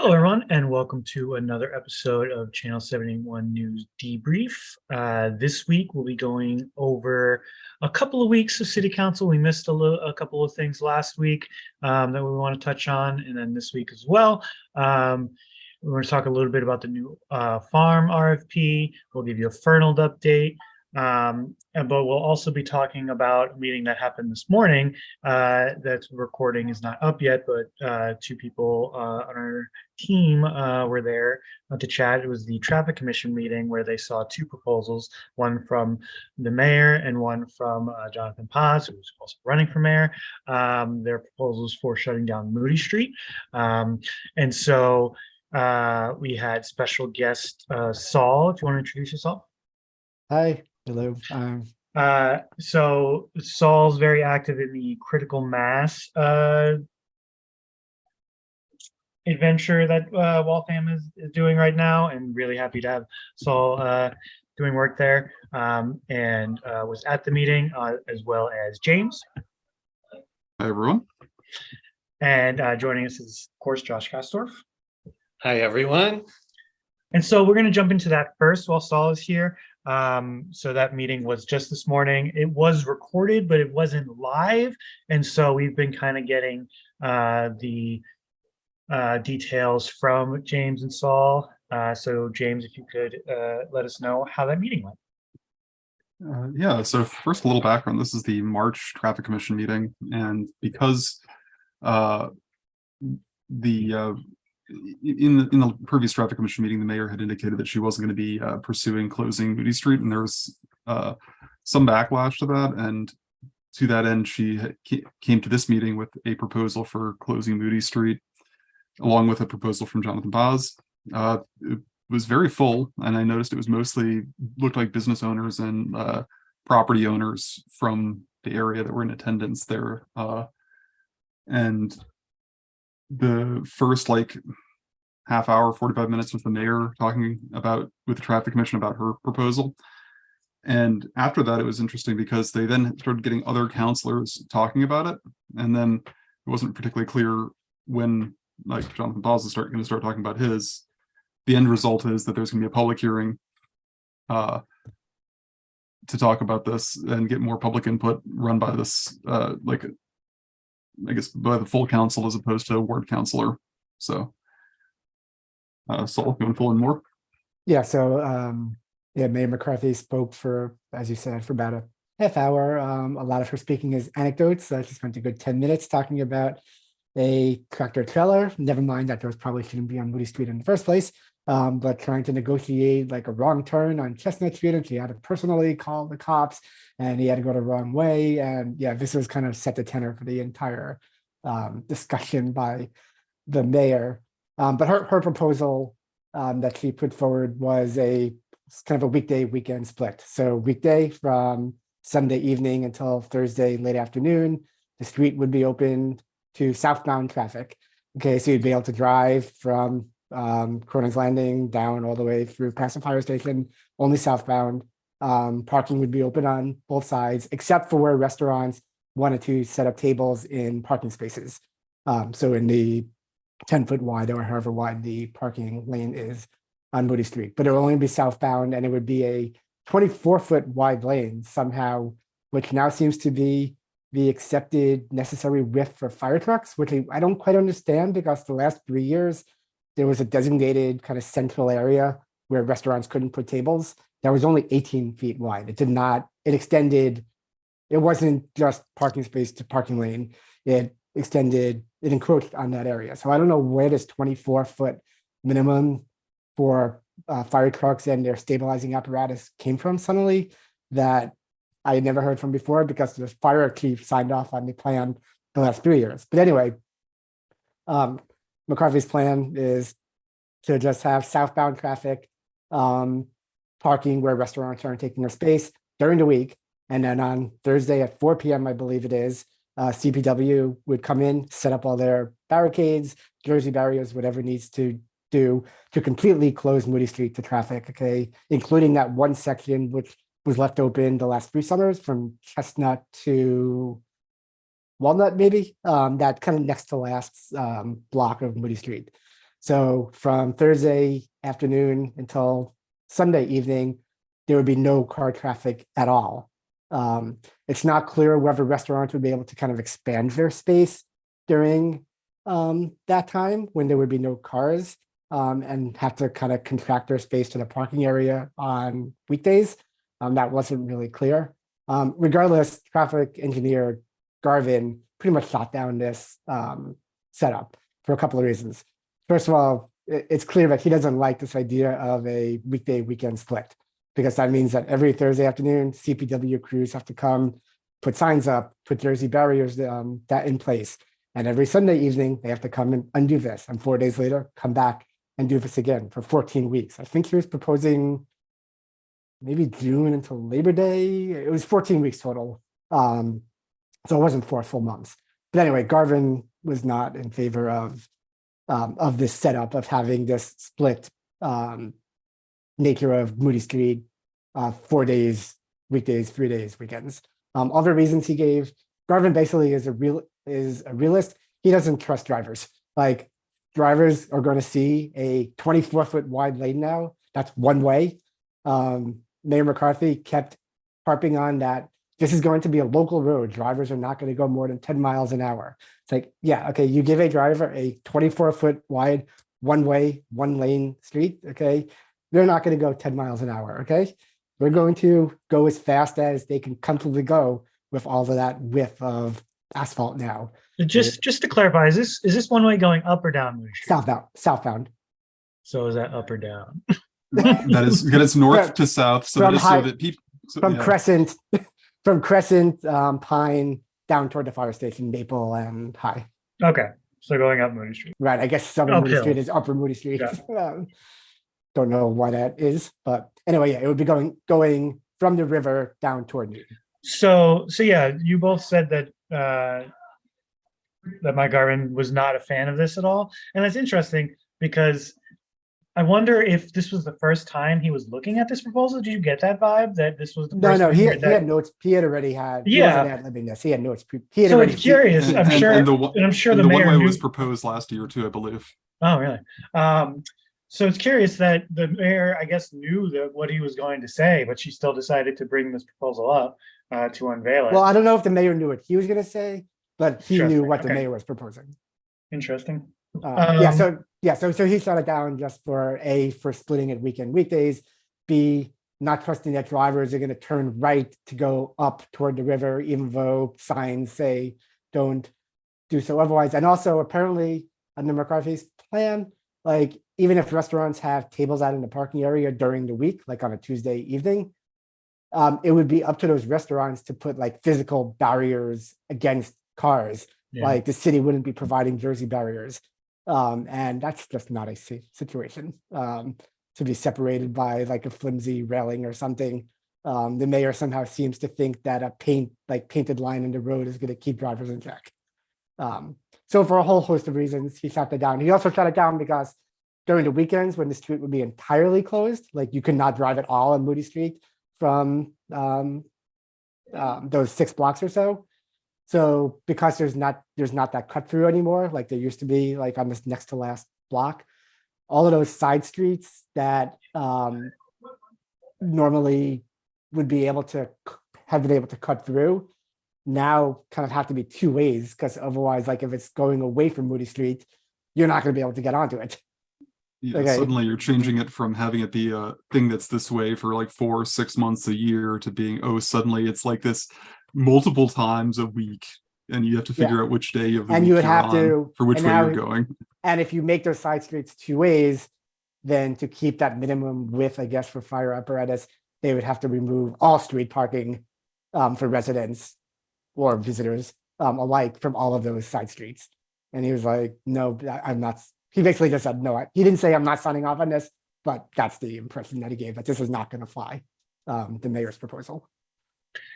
Hello, everyone, and welcome to another episode of Channel 71 News Debrief. Uh, this week, we'll be going over a couple of weeks of City Council. We missed a, a couple of things last week um, that we want to touch on, and then this week as well. Um, we're going to talk a little bit about the new uh, farm RFP. We'll give you a Fernald update. Um, and, but we'll also be talking about a meeting that happened this morning. Uh, that recording is not up yet, but uh, two people uh, on our team uh, were there to chat. It was the traffic commission meeting where they saw two proposals, one from the mayor and one from uh, Jonathan Paz, who's also running for mayor. Um, their proposals for shutting down Moody Street. Um, and so uh, we had special guest Saul, if you want to introduce yourself. Hi, hello. Um, Uh, so Saul's very active in the critical mass uh, adventure that uh, Waltham is, is doing right now, and really happy to have Saul uh, doing work there. Um, and uh, was at the meeting uh, as well as James. Hi, everyone. And uh, joining us is, of course, Josh Kastorf. Hi, everyone. And so we're going to jump into that first while Saul is here. Um, so that meeting was just this morning. It was recorded, but it wasn't live. And so we've been kind of getting uh, the uh, details from James and Saul. Uh, so James, if you could uh, let us know how that meeting went. Uh, yeah, so first a little background. This is the March Traffic Commission meeting, and because uh, the uh, in the in the previous Traffic Commission meeting, the mayor had indicated that she wasn't going to be uh, pursuing closing Moody Street, and there was uh, some backlash to that. And to that end, she came to this meeting with a proposal for closing Moody Street, along with a proposal from Jonathan Paz. Uh, it was very full, and I noticed it was mostly looked like business owners and uh, property owners from the area that were in attendance there. Uh, and the first like half hour, 45 minutes with the mayor talking about with the traffic commission about her proposal. And after that, it was interesting because they then started getting other counselors talking about it. And then it wasn't particularly clear when like Jonathan Paz is start going to start talking about his. The end result is that there's going to be a public hearing uh, to talk about this and get more public input run by this uh, like I guess by the full council as opposed to a ward councilor. So, uh, Saul, you want to fill in more? yeah, so um, yeah, Mayor McCarthy spoke for, as you said, for about a half hour. Um, a lot of her speaking is anecdotes. She spent a good 10 minutes talking about a tractor trailer. Never mind that those probably shouldn't be on Moody Street in the first place. Um, but trying to negotiate like a wrong turn on Chestnut Street, and she had to personally call the cops, and he had to go the wrong way. And yeah, this was kind of set the tenor for the entire um, discussion by the mayor. Um, but her her proposal um, that she put forward was a kind of a weekday weekend split. So weekday from Sunday evening until Thursday late afternoon, the street would be open to southbound traffic. Okay, so you'd be able to drive from um, Cronin's Landing down all the way through past fire station, only southbound. Um, parking would be open on both sides, except for where restaurants wanted to set up tables in parking spaces. Um, so in the 10 foot wide or however wide the parking lane is on Moody Street, but it will only be southbound and it would be a 24 foot wide lane somehow, which now seems to be the accepted necessary width for fire trucks, which I don't quite understand because the last three years, there was a designated kind of central area where restaurants couldn't put tables. That was only 18 feet wide. It did not, it extended, it wasn't just parking space to parking lane. It extended, it encroached on that area. So I don't know where this 24 foot minimum for uh, fire trucks and their stabilizing apparatus came from suddenly that I had never heard from before because the fire chief signed off on the plan the last three years. But anyway, um, McCarthy's plan is to just have southbound traffic, um, parking where restaurants aren't taking their space during the week. And then on Thursday at 4 p.m., I believe it is, uh, CPW would come in, set up all their barricades, Jersey barriers, whatever needs to do to completely close Moody Street to traffic, okay, including that one section which was left open the last three summers from Chestnut to Walnut, maybe, um, that kind of next to last um, block of Moody Street. So from Thursday afternoon until Sunday evening, there would be no car traffic at all. Um, it's not clear whether restaurants would be able to kind of expand their space during um, that time when there would be no cars um, and have to kind of contract their space to the parking area on weekdays. Um, that wasn't really clear. Regardless, traffic engineer Garvin pretty much shot down this um, setup for a couple of reasons. First of all, it's clear that he doesn't like this idea of a weekday weekend split because that means that every Thursday afternoon, CPW crews have to come, put signs up, put Jersey barriers um, that in place. And every Sunday evening, they have to come and undo this. And four days later, come back and do this again for 14 weeks. I think he was proposing maybe June until Labor Day. It was 14 weeks total. Um, so it wasn't four full months. But anyway, Garvin was not in favor of um, of this setup of having this split um, nature of Moody Street, uh, four days, weekdays, three days, weekends. Um, other reasons he gave, Garvin basically is a real is a realist. He doesn't trust drivers. Like drivers are going to see a 24 foot wide lane now. That's one way. Um, Mayor McCarthy kept harping on that this is going to be a local road. Drivers are not going to go more than 10 miles an hour. It's like, yeah, okay, you give a driver a 24 foot wide, one way, one lane street, okay? They're not going to go 10 miles an hour, okay? They're going to go as fast as they can comfortably go with all of that width of asphalt now. Just, just to clarify, is this, is this one way going up or down Southbound, southbound. So is that up or down? That is, that it's north From- to south, so from that is so high- that people. From Crescent, from Crescent, um, Pine, down toward the fire station, Maple and High. Okay, so going up Moody Street. Right, I guess Southern Moody Uphill. Street is Upper Moody Street. Um, Don't know why that is, but anyway, yeah, it would be going, going from the river down toward Newton. So, so yeah, you both said that, uh, that Mike Garvin was not a fan of this at all. And that's interesting because I wonder if this was the first time he was looking at this proposal. Did you get that vibe that this was the No, first no, he heard had, he had notes, he had already had. he Yeah. wasn't ad-libbing this, he had notes. He had So already. it's seen- curious. I'm And- sure, and the one- and I'm sure And the the one mayor way knew. was proposed last year too, I believe. Oh, really? Um, so it's curious that the mayor, I guess, knew that what he was going to say, but she still decided to bring this proposal up uh, to unveil it. Well, I don't know if the mayor knew what he was gonna say, but he knew Interesting, what the mayor was proposing. Interesting. Uh, yeah, Um, so, yeah, so, so he shut it down just for A, for splitting it weekend weekdays, B, not trusting that drivers are gonna turn right to go up toward the river, even though signs say don't do so otherwise. And also apparently under McCarthy's plan, like even if restaurants have tables out in the parking area during the week, like on a Tuesday evening, um, it would be up to those restaurants to put like physical barriers against cars Yeah. like the city wouldn't be providing Jersey barriers. Um, and that's just not a situation, um, to be separated by like a flimsy railing or something. Um, the mayor somehow seems to think that a paint, like painted line in the road is gonna keep drivers in check. Um, so for a whole host of reasons, he shut that down. He also shut it down because during the weekends when the street would be entirely closed, like you could not drive at all on Moody Street from, um, um, those six blocks or so. So because there's not, there's not that cut through anymore, like there used to be like on this next to last block. All of those side streets that um normally would be able to, have been able to cut through. Now kind of have to be two ways, because otherwise, like if it's going away from Moody Street, you're not gonna be able to get onto it. Yeah, Okay. suddenly you're changing it from having it be a thing that's this way for like four, six months a year to being, oh, suddenly it's like this multiple times a week. And you have to Yeah. figure out which day of the And week you would you're have on to- for which way now- you're going. And if you make those side streets two ways, then to keep that minimum width, I guess, for fire apparatus, they would have to remove all street parking um, for residents or visitors um, alike from all of those side streets. And he was like, no, I'm not, he basically just said, no, I- he didn't say I'm not signing off on this, but that's the impression that he gave, that this is not going to fly, um, the mayor's proposal.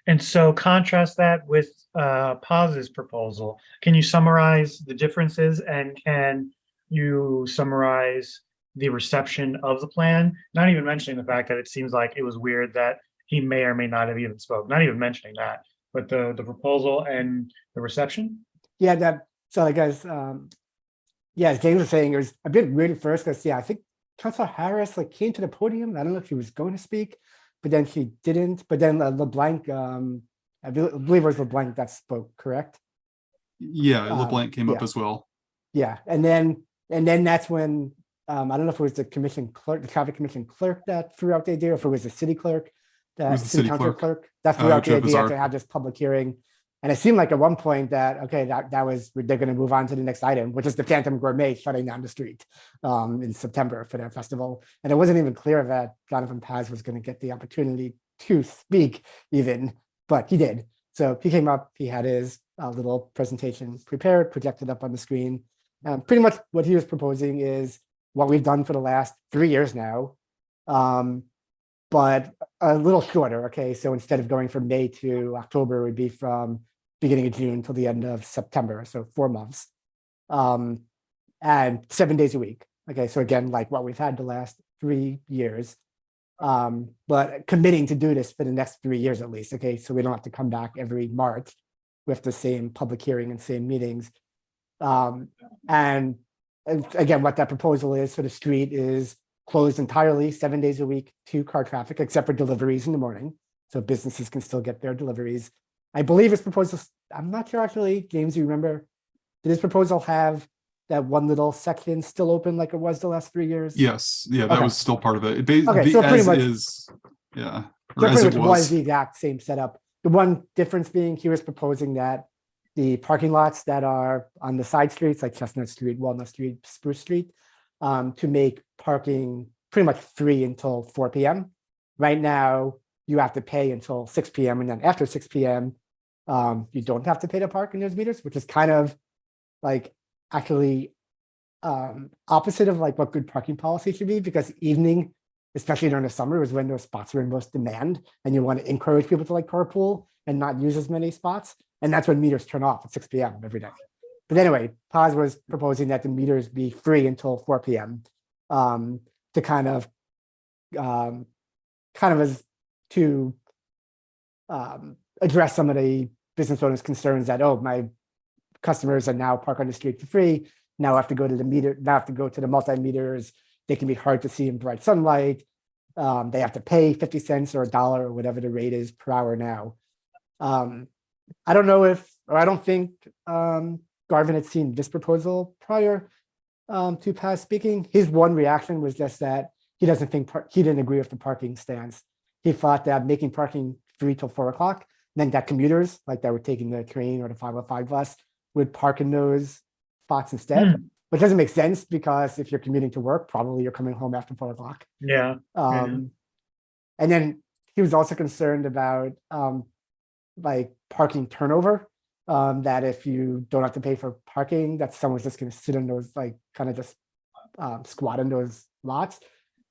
And so contrast that with uh Paz's proposal. Can you summarize the differences and can you summarize the reception of the plan? Not even mentioning the fact that it seems like it was weird that he may or may not have even spoke, not even mentioning that, but the the proposal and the reception? Yeah, that, so I guess, um, yeah, as James was saying, it was a bit weird at first because yeah, I think Councilor Harris like came to the podium. I don't know if he was going to speak, but then she didn't. But then uh, LeBlanc, um, I believe it was LeBlanc that spoke, correct? Yeah, Uh, LeBlanc came up as well. Yeah, and then and then that's when um, I don't know if it was the commission clerk, the traffic commission clerk that threw out the idea, or if it was the city clerk, that the city city council clerk, clerk, that threw uh, out the idea to have this public hearing. And it seemed like at one point that okay, that that was they're going to move on to the next item, which is the Phantom Gourmet shutting down the street um, in September for their festival. And it wasn't even clear that Jonathan Paz was going to get the opportunity to speak, even, but he did. So he came up, he had his uh, little presentation prepared, projected up on the screen. Um, pretty much what he was proposing is what we've done for the last three years now, um, but a little shorter. Okay, so instead of going from May to October, it would be from beginning of June till the end of September, so four months, um, and seven days a week. Okay, so again, like what we've had the last three years, um, but committing to do this for the next three years at least. Okay, so we don't have to come back every March with the same public hearing and same meetings. Um, and, again, what that proposal is so the street is closed entirely seven days a week to car traffic, except for deliveries in the morning. So businesses can still get their deliveries. I believe his proposal, I'm not sure actually, James, you remember? Did his proposal have that one little section still open like it was the last three years? Yes, yeah, that Okay. was still part of it. It Okay, the- so pretty as much- is, yeah, So as pretty it much was was. the exact same setup. The one difference being he was proposing that the parking lots that are on the side streets like Chestnut Street, Walnut Street, Spruce Street, um, to make parking pretty much free until four PM. Right now, you have to pay until six PM and then after six PM, um, you don't have to pay to park in those meters, which is kind of like actually um, opposite of like what good parking policy should be because evening especially during the summer, is when those spots are in most demand, and you want to encourage people to like carpool and not use as many spots. And that's when meters turn off at six PM every day. But anyway, Paz was proposing that the meters be free until four PM um, to kind of um, kind of as to um, address some of the business owners' concerns that, oh, my customers are now park on the street for free. Now I have to go to the meter, now I have to go to the multimeters they can be hard to see in bright sunlight. Um, they have to pay 50 cents or a dollar or whatever the rate is per hour now. Um, I don't know if, or I don't think um, Garvin had seen this proposal prior um, to Paz speaking. His one reaction was just that he doesn't think, he didn't agree with the parking stance. He thought that making parking free till four o'clock meant that commuters, like that were taking the train or the 505 bus, would park in those spots instead Hmm. which doesn't make sense because if you're commuting to work, probably you're coming home after four o'clock. Yeah. Yeah. Um, and then he was also concerned about um, like parking turnover. Um, that if you don't have to pay for parking, that someone's just going to sit in those like kind of just um, squat in those lots.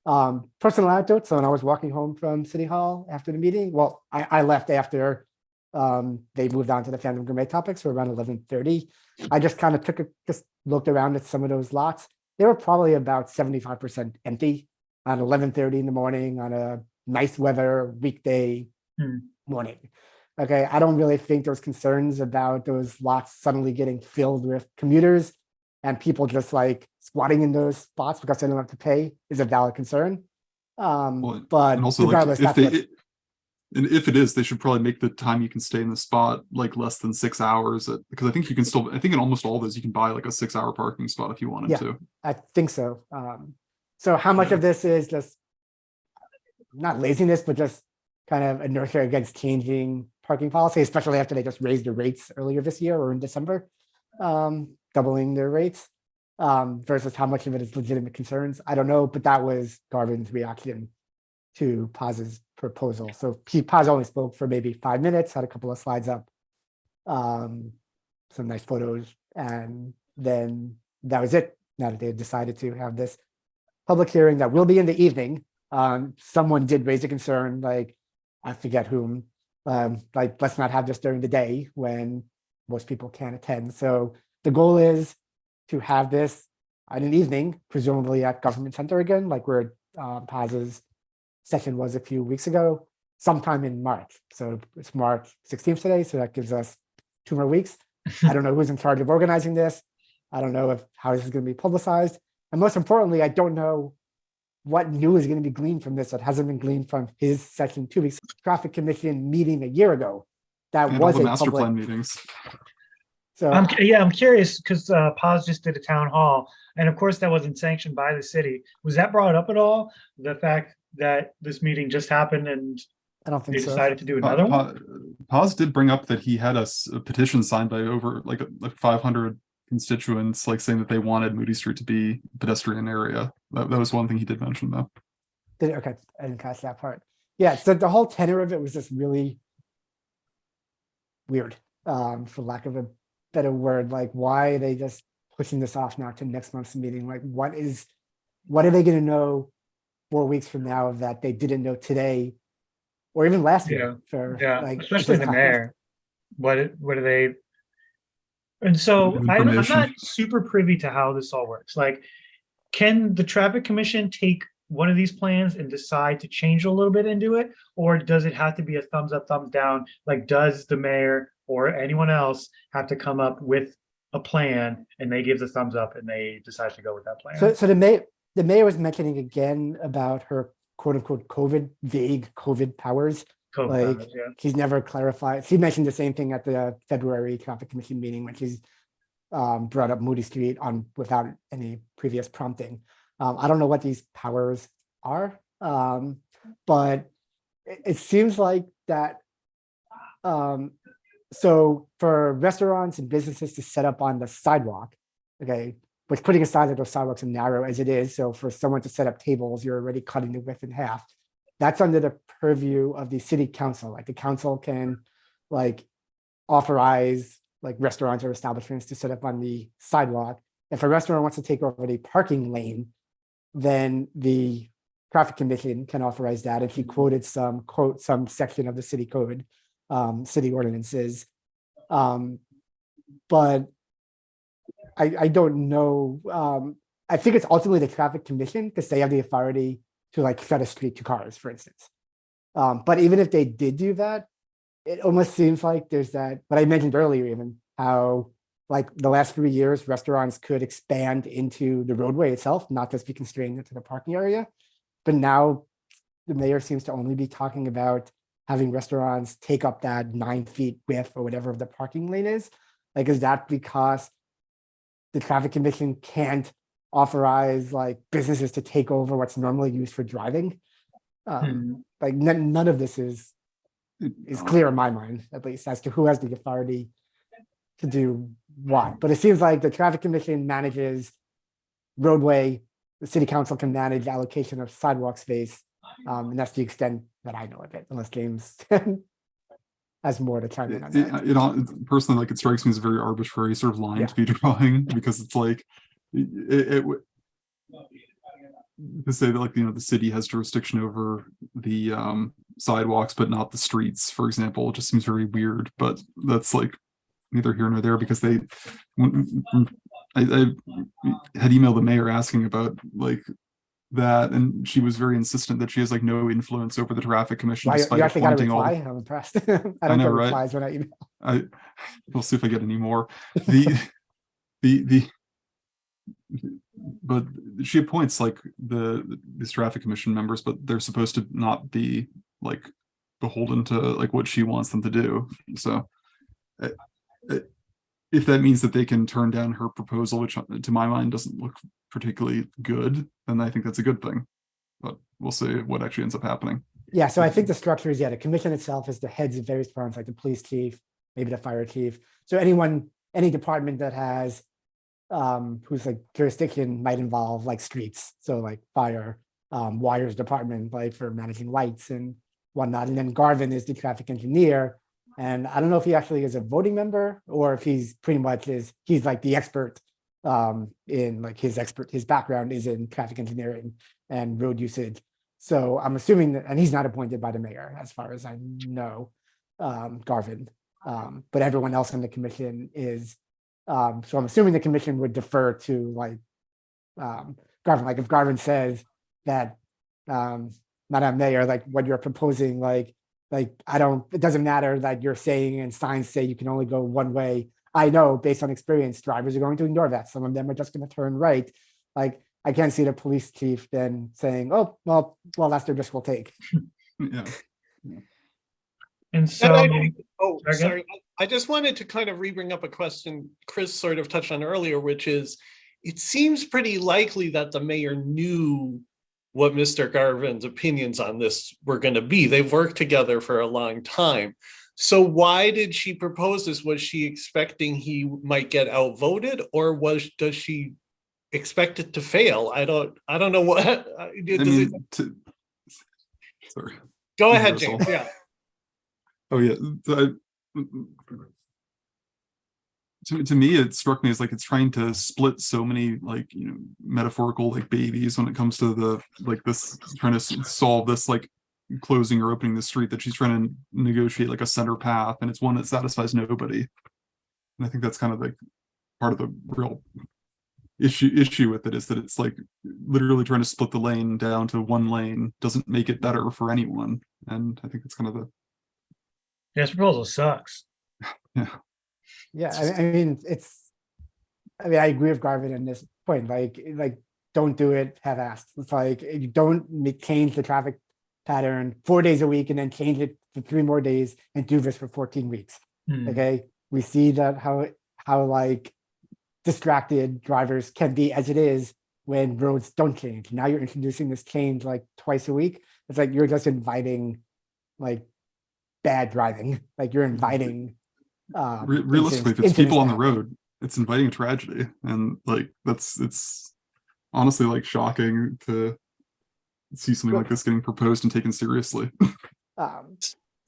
Um, personal anecdote. So when I was walking home from City Hall after the meeting, well, I, I left after um, they moved on to the Phantom Gourmet topics so around eleven thirty. I just kind of took a just looked around at some of those lots. They were probably about seventy-five percent empty on eleven thirty in the morning on a nice weather weekday Hmm. morning. Okay, I don't really think there's concerns about those lots suddenly getting filled with commuters and people just like squatting in those spots because they don't have to pay is a valid concern. Um, Well, but And also like regardless, if that's they, what, it- and if it is, they should probably make the time you can stay in the spot like less than six hours. at- Because I think you can still, I think in almost all those, you can buy like a six hour parking spot if you wanted Yeah. to. I think so. Um, so how much Yeah. of this is just not laziness, but just kind of inertia against changing parking policy, especially after they just raised the rates earlier this year or in December, um, doubling their rates, um, versus how much of it is legitimate concerns. I don't know, but that was Garvin's reaction to Paz's proposal. So he Paz only spoke for maybe five minutes, had a couple of slides up, um, some nice photos, and then that was it. Now that they had decided to have this public hearing that will be in the evening. Um, someone did raise a concern, like, I forget whom, um, like, let's not have this during the day when most people can't attend. So the goal is to have this on an evening, presumably at Government Center again, like where um, Paz's session was a few weeks ago, sometime in March. So it's March 16th today, so that gives us two more weeks. I don't know who's in charge of organizing this. I don't know if how this is going to be publicized. And most importantly, I don't know what new is going to be gleaned from this that hasn't been gleaned from his session two weeks traffic commission meeting a year ago. That And all was the a master plan public, meetings. so I'm, yeah, I'm curious because uh, Paz just did a town hall, and of course that wasn't sanctioned by the city. Was that brought up at all? The fact that this meeting just happened and I don't they think so. decided to do Pa- another one? Pa- Paz did bring up that he had a petition signed by over like like five hundred constituents, like saying that they wanted Moody Street to be a pedestrian area. That, that was one thing he did mention though. Did- Okay, I didn't catch that part. Yeah, so the whole tenor of it was just really weird, um, for lack of a better word, like why are they just pushing this off now to next month's meeting? Like what is, what are they gonna know four weeks from now of that they didn't know today? Or even last Yeah, year for Yeah, like. especially the mayor. What, what are they? And so I- I'm not super privy to how this all works. Like, can the traffic commission take one of these plans and decide to change a little bit into it? Or does it have to be a thumbs up, thumbs down? Like, does the mayor or anyone else have to come up with a plan and they give the thumbs up and they decide to go with that So, plan? so the mayor, the mayor was mentioning again about her quote unquote COVID, vague COVID powers. Code like- comments, yeah. he's never clarified. She mentioned the same thing at the February traffic commission meeting, when he's um, brought up Moody Street on without any previous prompting. Um, I don't know what these powers are, um, but it, it seems like that. Um, so for restaurants and businesses to set up on the sidewalk, okay, which putting aside that those sidewalks are narrow as it is, so for someone to set up tables, you're already cutting the width in half that's under the purview of the city council. Like the council can like authorize like restaurants or establishments to set up on the sidewalk. If a restaurant wants to take over the parking lane, then the traffic commission can authorize that. And he quoted some quote, some section of the city code, um, city ordinances. Um, but I, I don't know. Um, I think it's ultimately the traffic commission because they have the authority to like shut a street to cars, for instance. Um, but even if they did do that, it almost seems like there's that, what I mentioned earlier even, how like the last three years, restaurants could expand into the roadway itself, not just be constrained into the parking area. But now the mayor seems to only be talking about having restaurants take up that nine feet width or whatever the parking lane is. Like, is that because the traffic commission can't authorize like businesses to take over what's normally used for driving. Um, Hmm. like none, of this is is clear in my mind, at least as to who has the authority to do what. But it seems like the traffic commission manages roadway, the city council can manage allocation of sidewalk space. Um, and that's the extent that I know of it, unless James has more to chime in on It, that. it, personally, like it strikes me as a very arbitrary sort of line Yeah. to be drawing because it's like it, it would to say that like you know the city has jurisdiction over the um sidewalks but not the streets for example it just seems very weird but that's like neither here nor there because they when, when I, I had emailed the mayor asking about like that and she was very insistent that she has like no influence over the traffic commission you despite actually got a appointing all the reply? I'm impressed. I don't know, get right? replies when I email. I, we'll see if I get any more. The, the, the. But she appoints like the, these traffic commission members, but they're supposed to not be like beholden to like what she wants them to do, so. uh, uh, If that means that they can turn down her proposal, which uh, to my mind doesn't look particularly good, then I think that's a good thing. But we'll see what actually ends up happening. Yeah, so I think the structure is, yeah, the commission itself is the heads of various departments, like the police chief, maybe the fire chief. So anyone, any department that has um, whose like jurisdiction might involve like streets, so like fire, um, wires department, like for managing lights and whatnot. And then Garvin is the traffic engineer. And I don't know if he actually is a voting member or if he's pretty much is, he's like the expert um, in like his expert, his background is in traffic engineering and road usage. So I'm assuming that, and he's not appointed by the mayor, as far as I know, um, Garvin. Um, but everyone else on the commission is, um, so I'm assuming the commission would defer to like, um, Garvin, like if Garvin says that, um, Madam Mayor, like what you're proposing, like, like, I don't, it doesn't matter that you're saying and signs say you can only go one way. I know based on experience, drivers are going to ignore that. Some of them are just gonna turn right. Like, I can't see the police chief then saying, oh, well, well, that's their risk we'll take. Yeah, And And so, I- Oh, Sorry, sorry. I I just wanted to kind of re-bring up a question Chris sort of touched on earlier, which is, it seems pretty likely that the mayor knew what Mr. Garvin's opinions on this were going to be. They've worked together for a long time. So why did she propose this? Was she expecting he might get outvoted or was, does she expect it to fail? I don't, I don't know what. I does it- to. Sorry. Go ahead, James. Yeah. Oh, yeah. To, to me, it struck me as like it's trying to split so many like, you know, metaphorical like babies when it comes to the, like this, trying to solve this like closing or opening the street that she's trying to negotiate like a center path and it's one that satisfies nobody. And I think that's kind of like part of the real issue, issue with it is that it's like literally trying to split the lane down to one lane doesn't make it better for anyone. And I think it's kind of the, Yeah, this proposal sucks. Yeah, I, I mean, it's, I mean, I agree with Garvin in this point, like, like, don't do it half-assed. It's like, you don't make, change the traffic pattern four days a week and then change it for three more days and do this for fourteen weeks. Hmm. Okay, we see that how, how like distracted drivers can be as it is when roads don't change. Now you're introducing this change like twice a week. It's like you're just inviting like bad driving, like you're inviting. Um, Re- realistically, if it's people on the road, it's inviting a tragedy, and like that's it's honestly like shocking to see something like this getting proposed and taken seriously. Um,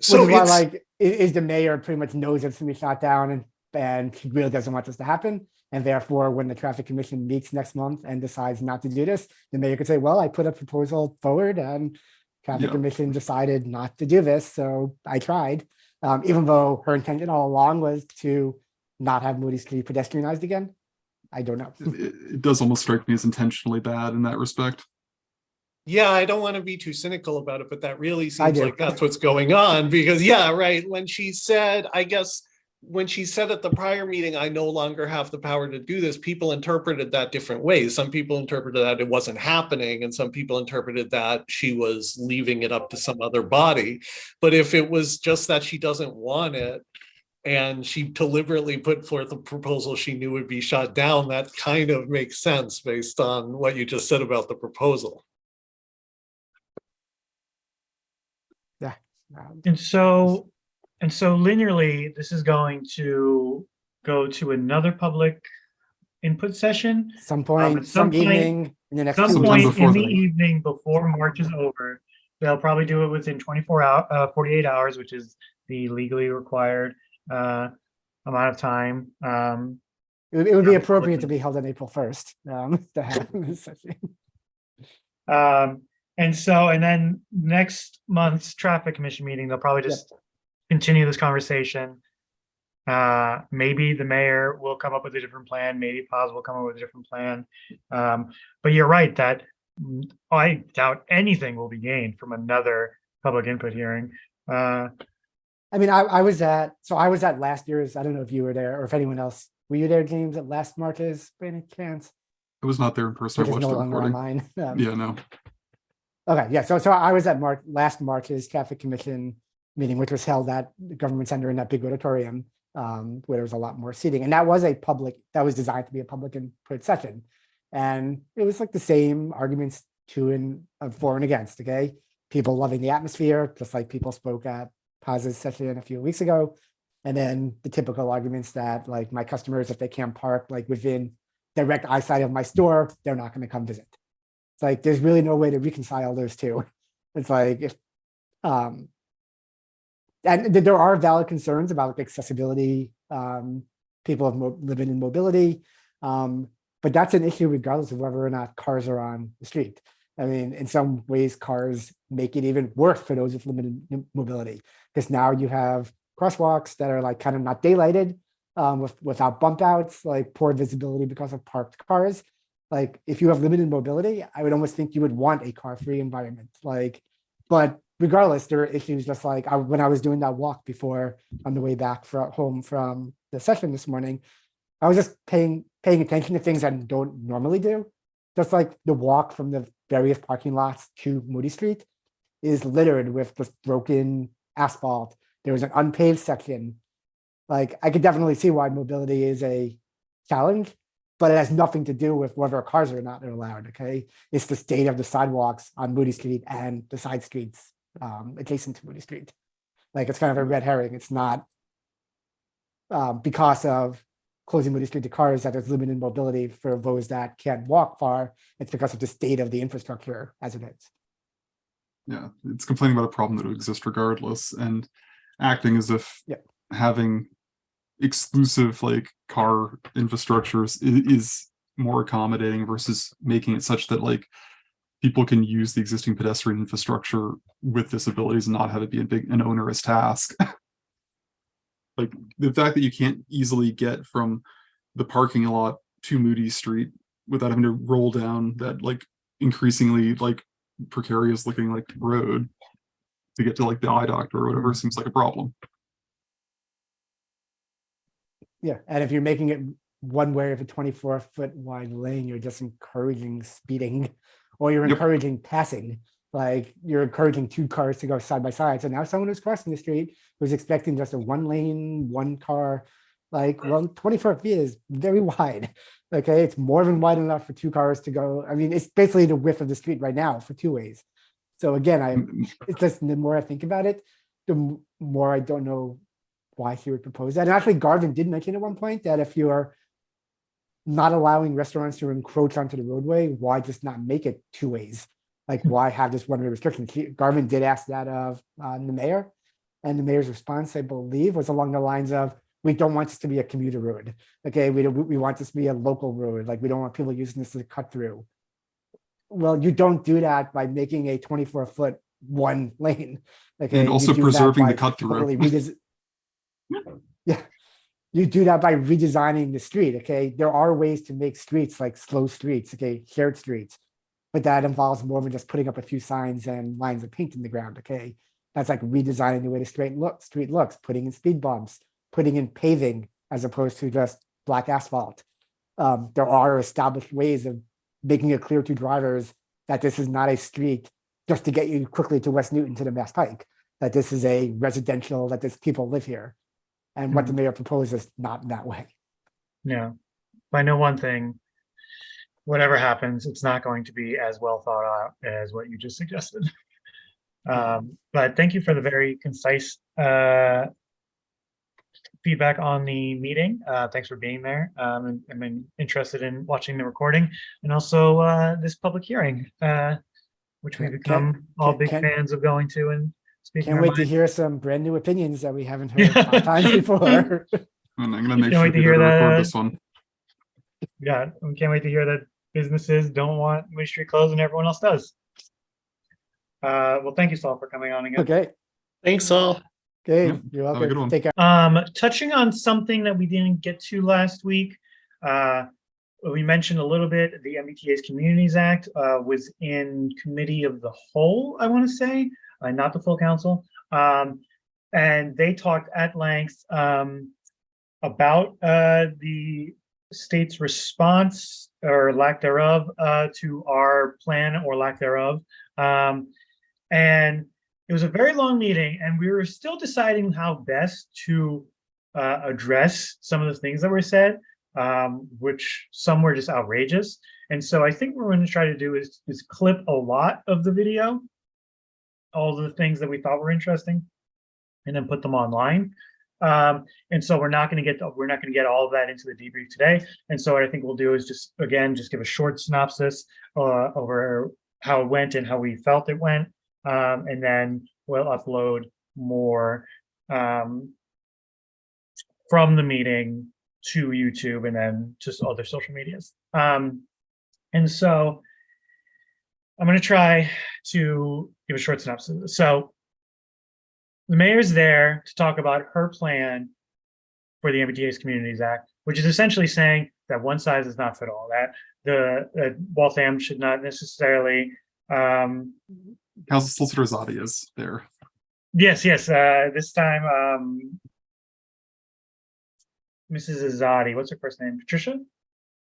So Which why, like, is the mayor pretty much knows it's gonna be shot down and, and she really doesn't want this to happen. And therefore, when the traffic commission meets next month and decides not to do this, the mayor could say, well, I put a proposal forward and traffic Yeah. commission decided not to do this, so I tried. Um, even though her intention all along was to not have Moody Street pedestrianized again. I don't know. it, it does almost strike me as intentionally bad in that respect. Yeah, I don't want to be too cynical about it, but that really seems like that's what's going on because yeah, right. When she said, I guess, when she said at the prior meeting, I no longer have the power to do this, people interpreted that different ways. Some people interpreted that it wasn't happening and some people interpreted that she was leaving it up to some other body. But if it was just that she doesn't want it and she deliberately put forth a proposal she knew would be shot down, that kind of makes sense based on what you just said about the proposal. Yeah. And so, and so linearly, this is going to go to another public input session. Some point, some some point- evening in the next. Some point in the evening before March is over. They'll probably do it within twenty-four hour, uh, forty-eight hours, which is the legally required, uh, amount of time. Um, It would, it would be appropriate to be held on April first, um, to have this session. Um, and so, and then next month's traffic commission meeting, they'll probably Yep. Just continue this conversation. Uh, maybe the mayor will come up with a different plan, maybe Paz will come up with a different plan. Um, but you're right that I doubt anything will be gained from another public input hearing. Uh, I mean, I, I was at, so I was at last year's, I don't know if you were there or if anyone else, were you there, James, at last March's, by any chance? I was not there in person. I Which is watched no the longer recording. online. Um, Yeah, no. Okay, yeah, so, so I was at Mark last March's traffic commission meeting, which was held at the government center in that big auditorium. Um, where there was a lot more seating, and that was a public, that was designed to be a public input session. And it was like the same arguments to and uh, for and against, okay? People loving the atmosphere, just like people spoke at Paz's session a few weeks ago. And then the typical arguments that like my customers, if they can't park like within direct eyesight of my store, they're not gonna come visit. It's like, there's really no way to reconcile those two. It's like if, um. And th- there are valid concerns about like, accessibility, um, people living in mobility. Um, but that's an issue regardless of whether or not cars are on the street. I mean, in some ways, cars make it even worse for those with limited mobility. Because now you have crosswalks that are like kind of not daylighted, um, with, without bump outs, like poor visibility because of parked cars like if you have limited mobility, I would almost think you would want a car-free environment. Like, but regardless, there are issues just like I, when I was doing that walk before on the way back from home from the session this morning, I was just paying, paying attention to things I don't normally do. Just like the walk from the various parking lots to Moody Street is littered with just broken asphalt. There was an unpaved section. Like, I could definitely see why mobility is a challenge, but it has nothing to do with whether cars are not allowed, okay? It's the state of the sidewalks on Moody Street and the side streets um, adjacent to Moody Street. Like, it's kind of a red herring. It's not um, because of closing Moody Street to cars that there's limited mobility for those that can't walk far. It's because of the state of the infrastructure as it is. Yeah, it's complaining about a problem that would exist regardless and acting as if having exclusive like car infrastructures i- is more accommodating versus making it such that like people can use the existing pedestrian infrastructure with disabilities and not have it be a big an onerous task. like the fact that you can't easily get from the parking lot to Moody Street without having to roll down that like increasingly like precarious looking like road to get to like the eye doctor or whatever seems like a problem. Yeah, and if you're making it one way of a twenty-four foot wide lane, you're just encouraging speeding. Or you're Yep. encouraging passing, like you're encouraging two cars to go side by side. So now someone who's crossing the street who's expecting just a one lane, one car. Like, well, twenty-four feet is very wide. Okay, it's more than wide enough for two cars to go. I mean, it's basically the width of the street right now for two ways. So again, I, Mm, it's just the more I think about it, the more I don't know why he would propose that. And actually Garvin did mention at one point that if you're not allowing restaurants to encroach onto the roadway, why just not make it two ways? Like why have this one way restriction? Garvin did ask that of uh, the mayor. And the mayor's response, I believe, was along the lines of, we don't want this to be a commuter road. Okay, we don't, we want this to be a local road. Like we don't want people using this as a cut through. Well, you don't do that by making a twenty-four foot one lane. Okay. And also preserving the cut through. Yeah, you do that by redesigning the street, okay? There are ways to make streets like slow streets, okay, shared streets. But that involves more than just putting up a few signs and lines of paint in the ground, okay? That's like redesigning the way the straight look, street looks, putting in speed bumps, putting in paving as opposed to just black asphalt. Um, there are established ways of making it clear to drivers that this is not a street just to get you quickly to West Newton to the Mass Pike, that this is a residential, that this people live here. And what the mayor proposes, is not in that way. Yeah, I know one thing. Whatever happens, it's not going to be as well thought out as what you just suggested. Um, but thank you for the very concise uh, feedback on the meeting. Uh, thanks for being there. Um, and I'm interested in watching the recording and also uh, this public hearing, uh, which we've become all can't- big can't- fans of going to and speaking. Can't our wait to hear some brand new opinions that we haven't heard five times before. And I'm gonna make Can't sure wait to to hear that, record this one. Yeah, we can't wait to hear that businesses don't want Moody Street closed and everyone else does. Uh, well, thank you, Saul, for coming on again. Okay, Thanks Saul. okay, Yep, you're have a good welcome. one. Take care. Um, touching on something that we didn't get to last week, uh, we mentioned a little bit, the MBTA's Communities Act, uh, was in committee of the whole, I want to say, uh, not the full council. Um, and they talked at length, um, about, uh, the state's response or lack thereof, uh, to our plan or lack thereof. Um, and it was a very long meeting and we were still deciding how best to uh, address some of the things that were said, um, which some were just outrageous. And so I think what we're going to try to do is, is clip a lot of the video, all the things that we thought were interesting, and then put them online. Um, and so we're not going to get we're not going to get all of that into the debrief today. And so what I think we'll do is just again just give a short synopsis uh, over how it went and how we felt it went, um, and then we'll upload more um, from the meeting to YouTube and then just other social medias. Um, and so I'm going to try to give a short synopsis. So the mayor's there to talk about her plan for the MBTA's Communities Act, which is essentially saying that one size does not fit all. That the that Waltham should not necessarily. Um, Council Solicitor Zadi is there. yes, yes. Uh, this time, um, Mrs. Azadi, what's her first name? Patricia?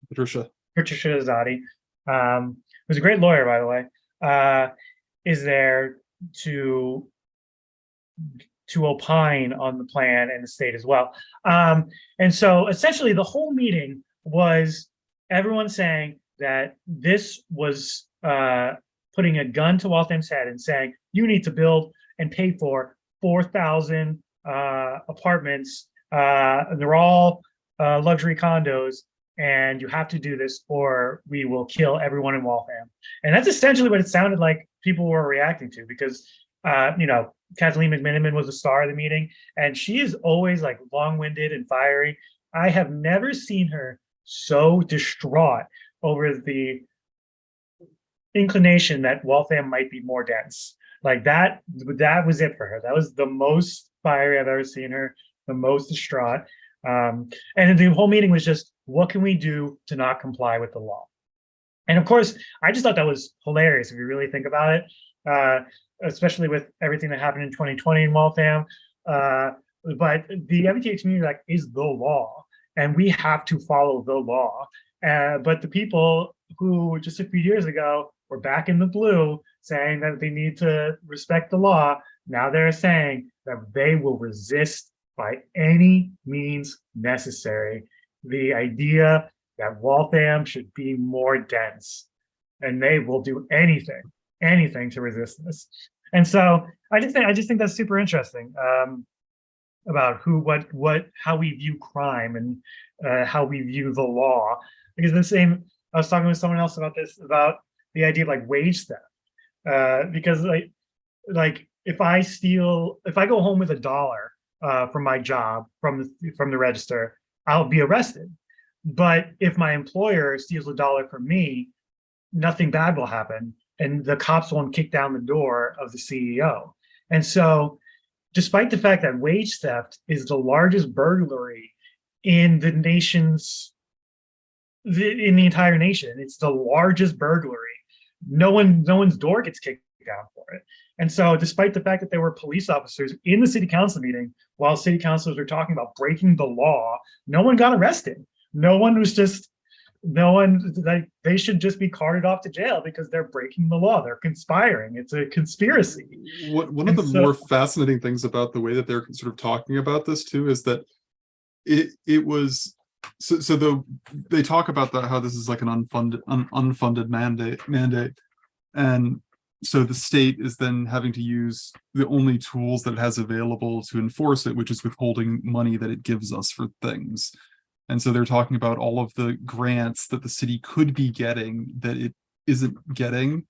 Patricia, Patricia Azadi, um, who's a great lawyer, by the way, uh, is there to to opine on the plan and the state as well. Um, and so essentially the whole meeting was everyone saying that this was uh, putting a gun to Waltham's head and saying, you need to build and pay for 4,000 uh, apartments. Uh, and they're all uh, luxury condos and you have to do this or we will kill everyone in Waltham. And that's essentially what it sounded like people were reacting to because, uh, you know, Kathleen McMenimen was the star of the meeting and she is always like long-winded and fiery. I have never seen her so distraught over the inclination that Waltham might be more dense. Like that, that was it for her. That was the most fiery I've ever seen her, the most distraught. Um, and the whole meeting was just, what can we do to not comply with the law? And of course, I just thought that was hilarious if you really think about it, uh, especially with everything that happened in 2020 in Waltham. Uh, but the MBTA community like is the law, and we have to follow the law. Uh, but the people who just a few years ago were back in the blue saying that they need to respect the law, now they're saying that they will resist by any means necessary the idea that Waltham should be more dense and they will do anything, anything to resist this. And so I just think I just think that's super interesting um, about who, what, what, how we view crime and uh, how we view the law. Because the same, I was talking with someone else about this about the idea of like wage theft. Uh, because like, like if I steal, if I go home with a dollar uh, from my job from the from the register, I'll be arrested. But if my employer steals a dollar from me, nothing bad will happen. And the cops won't kick down the door of the CEO. And so despite the fact that wage theft is the largest burglary in the nation's, in the entire nation, it's the largest burglary. No one, no one's door gets kicked down for it. And so despite the fact that there were police officers in the city council meeting, while city councilors were talking about breaking the law, no one got arrested. No one was just, no one, like, they should just be carted off to jail because they're breaking the law. They're conspiring. It's a conspiracy. What, one of And the so- more fascinating things about the way that they're sort of talking about this too is that it it was so so the they talk about that how this is like an unfunded un, unfunded mandate mandate and so the state is then having to use the only tools that it has available to enforce it which is withholding money that it gives us for things. And so they're talking about all of the grants that the city could be getting that it isn't getting.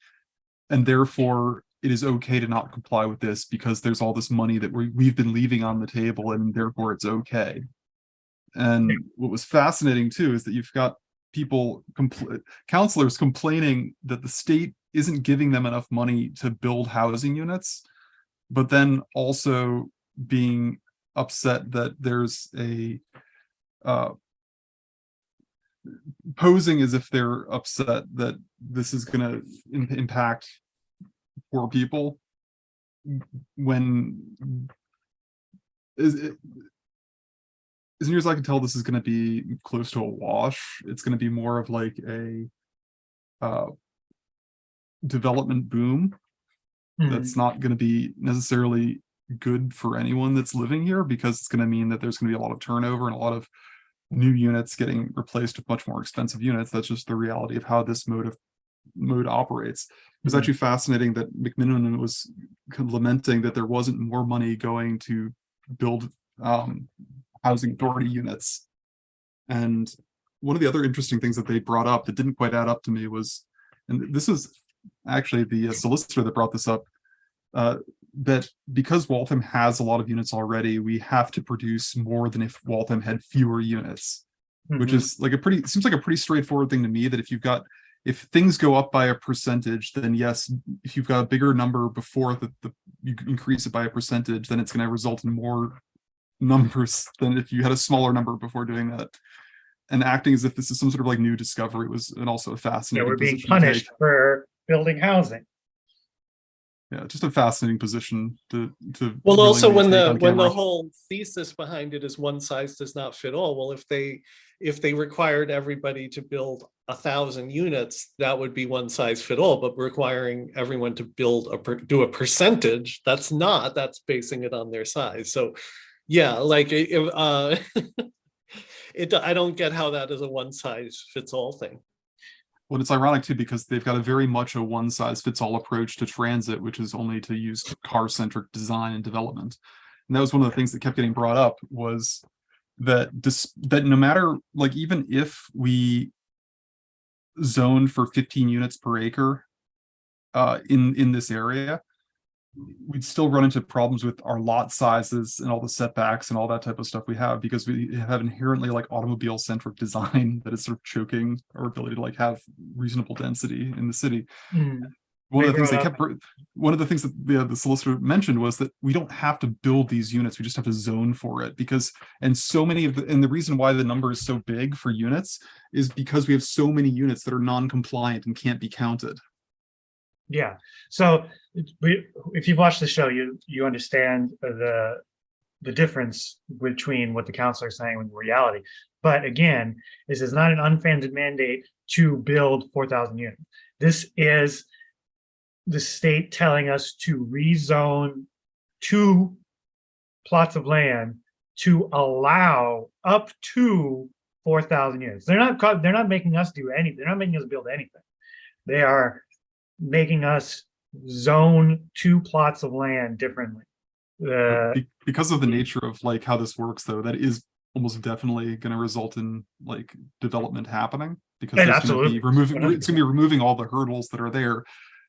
And therefore it is okay to not comply with this because there's all this money that we, we've been leaving on the table and therefore it's okay. And what was fascinating too is that you've got people, compl- councilors complaining that the state isn't giving them enough money to build housing units, but then also being upset that there's a uh, posing as if they're upset that this is going to impact poor people when is it as near as I can tell, this is going to be close to a wash. It's going to be more of like a uh, development boom Hmm. that's not going to be necessarily good for anyone that's living here because it's going to mean that there's going to be a lot of turnover and a lot of new units getting replaced with much more expensive units. That's just the reality of how this mode of mode operates. It was Mhm. actually fascinating that McMenimen was lamenting that there wasn't more money going to build um, housing authority units. And one of the other interesting things that they brought up that didn't quite add up to me was, and this was actually the uh, solicitor that brought this up, uh, that because Waltham has a lot of units already, we have to produce more than if Waltham had fewer units which Mhm. is like a pretty seems like a pretty straightforward thing to me that if you've got if things go up by a percentage then yes if you've got a bigger number before the, the you increase it by a percentage then it's going to result in more numbers than if you had a smaller number before doing that and acting as if this is some sort of like new discovery was and also a Yeah, fascinating we're being position to take. punished for building housing. Yeah, just a fascinating position to, to. Well, also when the, when the whole thesis behind it is one size does not fit all, well, if they, if they required everybody to build a thousand units, that would be one size fit all, but requiring everyone to build a, per- do a percentage, that's not, that's basing it on their size. So, yeah, like, if, uh, it, I don't get how that is a one size fits all thing. Well, it's ironic too, because they've got a very much a one size fits all approach to transit, which is only to use car centric design and development. And that was one of the things that kept getting brought up was that dis that no matter, like, even if we zoned for fifteen units per acre uh, in, in this area, we'd still run into problems with our lot sizes and all the setbacks and all that type of stuff we have because we have inherently like automobile centric design that is sort of choking our ability to like have reasonable density in the city. Hmm. One of the things they kept, one of the things that the, the solicitor mentioned was that we don't have to build these units, we just have to zone for it because, and so many of the, and the reason why the number is so big for units is because we have so many units that are non-compliant and can't be counted. Yeah, so we, if you've watched the show, you, you understand the, the difference between what the councilor is saying and reality. But again, this is not an unfunded mandate to build four thousand units. This is the state telling us to rezone two plots of land to allow up to four thousand units. They're not, they're not making us do anything. They're not making us build anything. They are making us zone two plots of land differently. Uh, Because of the nature of like how this works though, that is almost definitely gonna result in like development happening. Because And there's gonna be removing, it's gonna be removing all the hurdles that are there.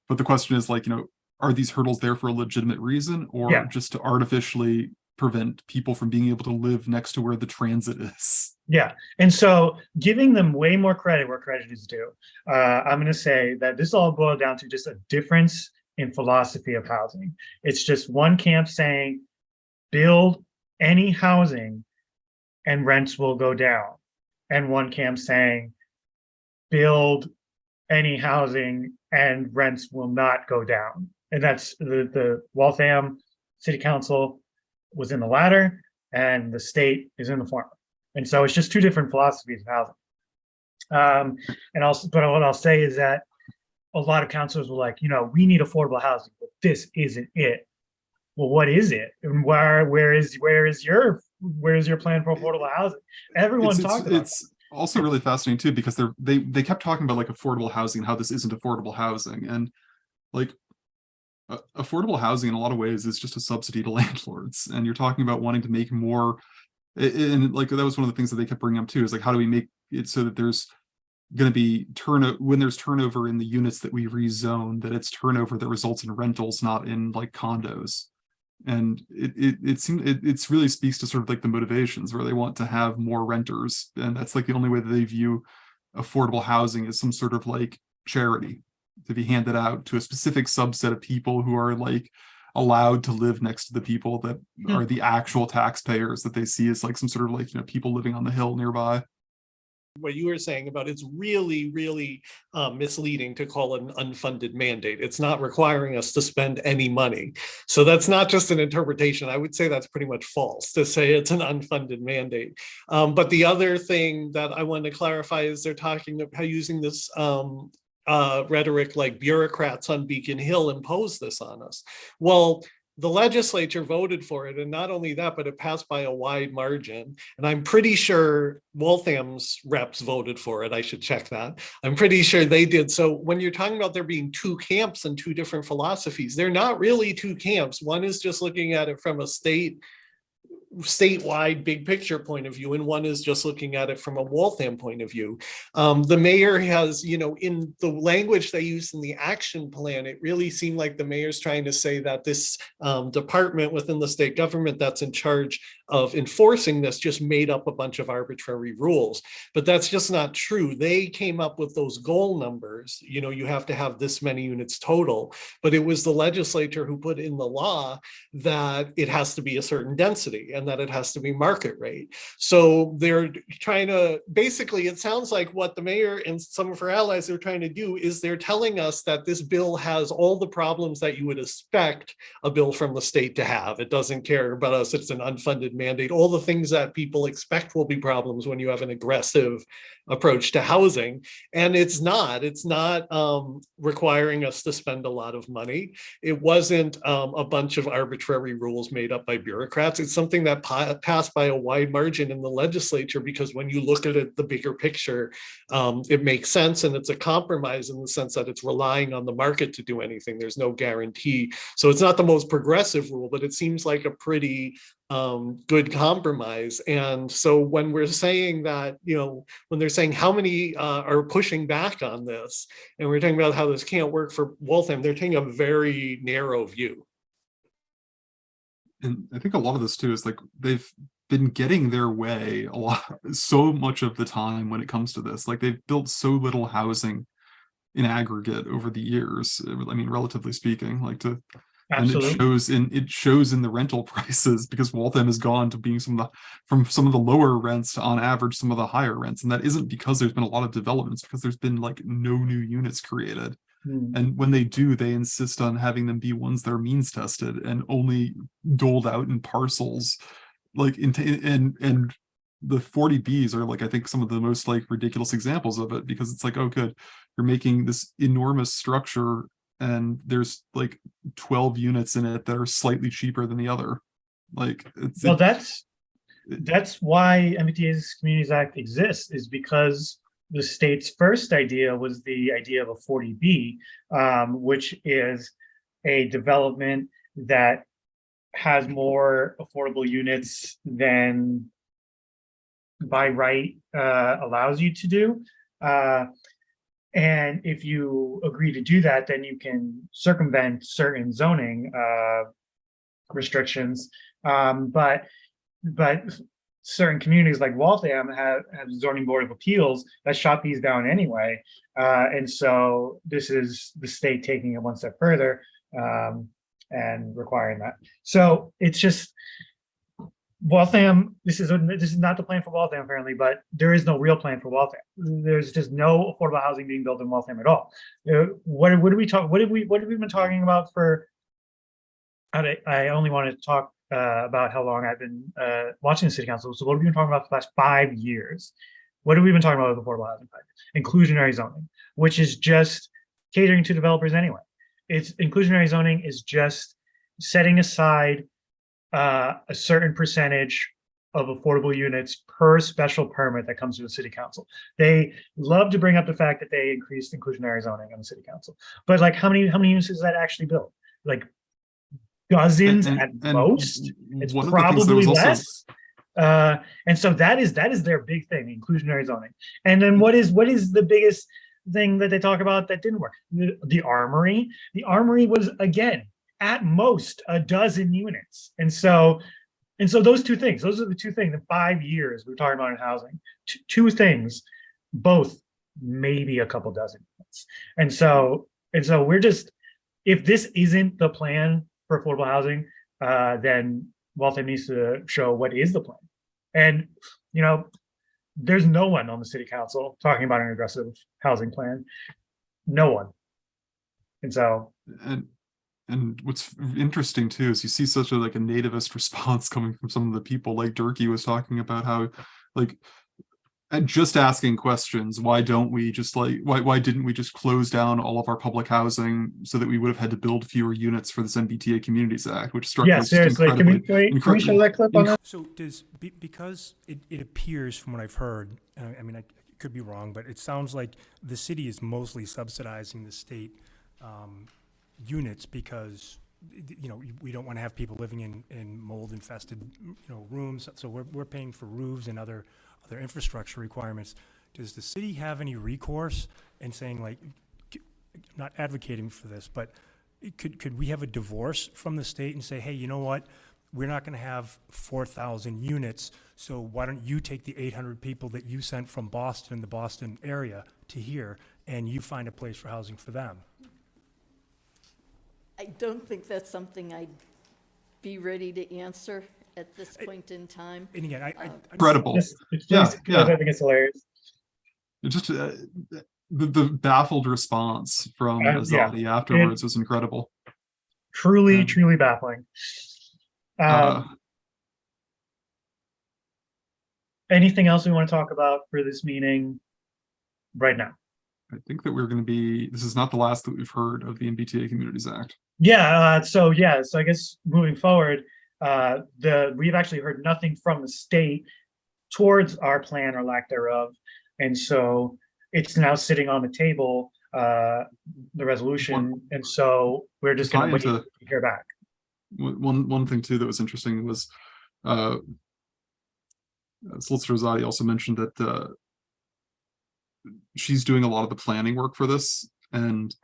But the question is like, you know, are these hurdles there for a legitimate reason or Yeah. just to artificially prevent people from being able to live next to where the transit is? Yeah, and so giving them way more credit where credit is due. Uh, I'm gonna say that this all boiled down to just a difference in philosophy of housing. It's just one camp saying, build any housing and rents will go down. And one camp saying, build any housing and rents will not go down. And that's the, the Waltham City Council was in the latter and the state is in the former. And so it's just two different philosophies of housing. Um, and also, but what I'll say is that a lot of councilors were like, you know, we need affordable housing, but this isn't it. Well, what is it? And where, where is, where is your, where is your plan for affordable housing? Everyone It's- it's- talked about. It's also really fascinating too, because they're, they, they kept talking about like affordable housing, and how this isn't affordable housing and like. Uh, affordable housing in a lot of ways is just a subsidy to landlords, and you're talking about wanting to make more. And like, that was one of the things that they kept bringing up too, is like, how do we make it so that there's. Gonna be turn, when there's turnover in the units that we rezone, that it's turnover that results in rentals, not in like condos. And it, it, it seems, it, it's really speaks to sort of like the motivations where they want to have more renters. And that's like the only way that they view affordable housing as some sort of like charity to be handed out to a specific subset of people who are like allowed to live next to the people that Hmm. are the actual taxpayers that they see as like some sort of like, you know, people living on the hill nearby. what you were saying about it's really, really uh, misleading to call it an unfunded mandate. It's not requiring us to spend any money. So that's not just an interpretation. I would say that's pretty much false to say it's an unfunded mandate. Um, but the other thing that I want to clarify is they're talking about using this um, uh, rhetoric like bureaucrats on Beacon Hill impose this on us. Well, the legislature voted for it, and not only that, but it passed by a wide margin. And I'm pretty sure Waltham's reps voted for it. I should check that. I'm pretty sure they did. So when you're talking about there being two camps and two different philosophies, they're not really two camps. One is just looking at it from a state statewide big picture point of view and one is just looking at it from a Waltham point of view. Um, the mayor has, you know, in the language they use in the action plan, it really seemed like the mayor's trying to say that this um, department within the state government that's in charge of enforcing this just made up a bunch of arbitrary rules. But that's just not true. They came up with those goal numbers. You know, you have to have this many units total, but it was the legislature who put in the law that it has to be a certain density. And that it has to be market rate. So they're trying to, basically, it sounds like what the mayor and some of her allies are trying to do is they're telling us that this bill has all the problems that you would expect a bill from the state to have. It doesn't care about us. It's an unfunded mandate. All the things that people expect will be problems when you have an aggressive approach to housing. And it's not, it's not um, requiring us to spend a lot of money. It wasn't um, a bunch of arbitrary rules made up by bureaucrats. It's something that pa- passed by a wide margin in the legislature because when you look at it, the bigger picture, um, it makes sense and it's a compromise in the sense that it's relying on the market to do anything. There's no guarantee. So it's not the most progressive rule, but it seems like a pretty um, good compromise. And so when we're saying that, you know, when they're saying how many uh, are pushing back on this, and we're talking about how this can't work for Waltham, they're taking a very narrow view. And I think a lot of this too is like they've been getting their way a lot, so much of the time when it comes to this. Like they've built so little housing in aggregate over the years. I mean, relatively speaking, like to and it shows in it shows in the rental prices because Waltham has gone to being some of the from some of the lower rents to on average some of the higher rents, and that isn't because there's been a lot of developments because there's been like no new units created. Hmm. And when they do, they insist on having them be ones that are means tested and only doled out in parcels, like in and and the 40Bs are like I think some of the most like ridiculous examples of it because it's like, oh good, you're making this enormous structure and there's like 12 units in it that are slightly cheaper than the other. Like it's Well, that's, it- that's why MBTA's Communities Act exists is because the state's first idea was the idea of a 40B, um, which is a development that has more affordable units than by right uh, allows you to do. Uh, and if you agree to do that, then you can circumvent certain zoning uh, restrictions. Um, but but certain communities like Waltham have, have zoning board of appeals that shot these down anyway. Uh, and so this is the state taking it one step further um, and requiring that. So it's just Waltham, this is, this is not the plan for Waltham apparently, but there is no real plan for Waltham. There's just no affordable housing being built in Waltham at all. Uh, what, what do we talk, what did we, what have we been talking about for I, only wanted to talk uh, about how long I've been uh, watching the city council. So what have we been talking about for the last five years? What have we been talking about with affordable housing project? Inclusionary zoning, which is just catering to developers anyway. It's inclusionary zoning is just setting aside uh, a certain percentage of affordable units per special permit that comes to the city council. They love to bring up the fact that they increased inclusionary zoning on the city council, but like how many how many units is that actually built? Like dozens and- at and most. It's one of the things that probably was also- less. Uh, and so that is that is their big thing, inclusionary zoning. And then what is what is the biggest thing that they talk about that didn't work? The, the armory. The armory was again at most a dozen units. And so and so those two things, those are the two things in five years we're talking about in housing. Two things, both maybe a couple dozen units. And so and so we're just if this isn't the plan for affordable housing, uh, then Waltham needs to show what is the plan. And, you know, there's no one on the city council talking about an aggressive housing plan. No one. And so, and and what's interesting too is you see such a like a nativist response coming from some of the people like Durkee was talking about how like and just asking questions why don't we just like why why didn't we just close down all of our public housing so that we would have had to build fewer units for this MBTA Communities Act which struck me yeah, as just seriously, can we, can we, can we show that clip on that? So does, because it, it appears from what I've heard, I mean, I could be wrong, but it sounds like the city is mostly subsidizing the state um, units because, you know, we don't want to have people living in, in mold infested, you know, rooms. So we're, we're paying for roofs and other, other infrastructure requirements. Does the city have any recourse in saying like, not advocating for this, but it could, could we have a divorce from the state and say, hey, you know what? We're not gonna have four thousand units, so why don't you take the eight hundred people that you sent from Boston, the Boston area, to here, and you find a place for housing for them? I don't think that's something I'd be ready to answer at this point in time. And again, I, I. I- Incredible. It's, it's Yeah, just- yeah. I think it's hilarious. It just uh, the, the baffled response from Uh, yeah. Azadi afterwards was incredible. Truly, Yeah. truly baffling. Uh, Um, anything else we want to talk about for this meeting right now? I think that we're going to be. This is not the last that we've heard of the MBTA Communities Act. Yeah, uh, so yeah, so I guess moving forward, uh, the, we've actually heard nothing from the state towards our plan or lack thereof. And so it's now sitting on the table, uh, the resolution, and so we're just gonna wait to hear back. One one thing too that was interesting was uh uh, Solicitor Zadi also mentioned that uh she's doing a lot of the planning work for this and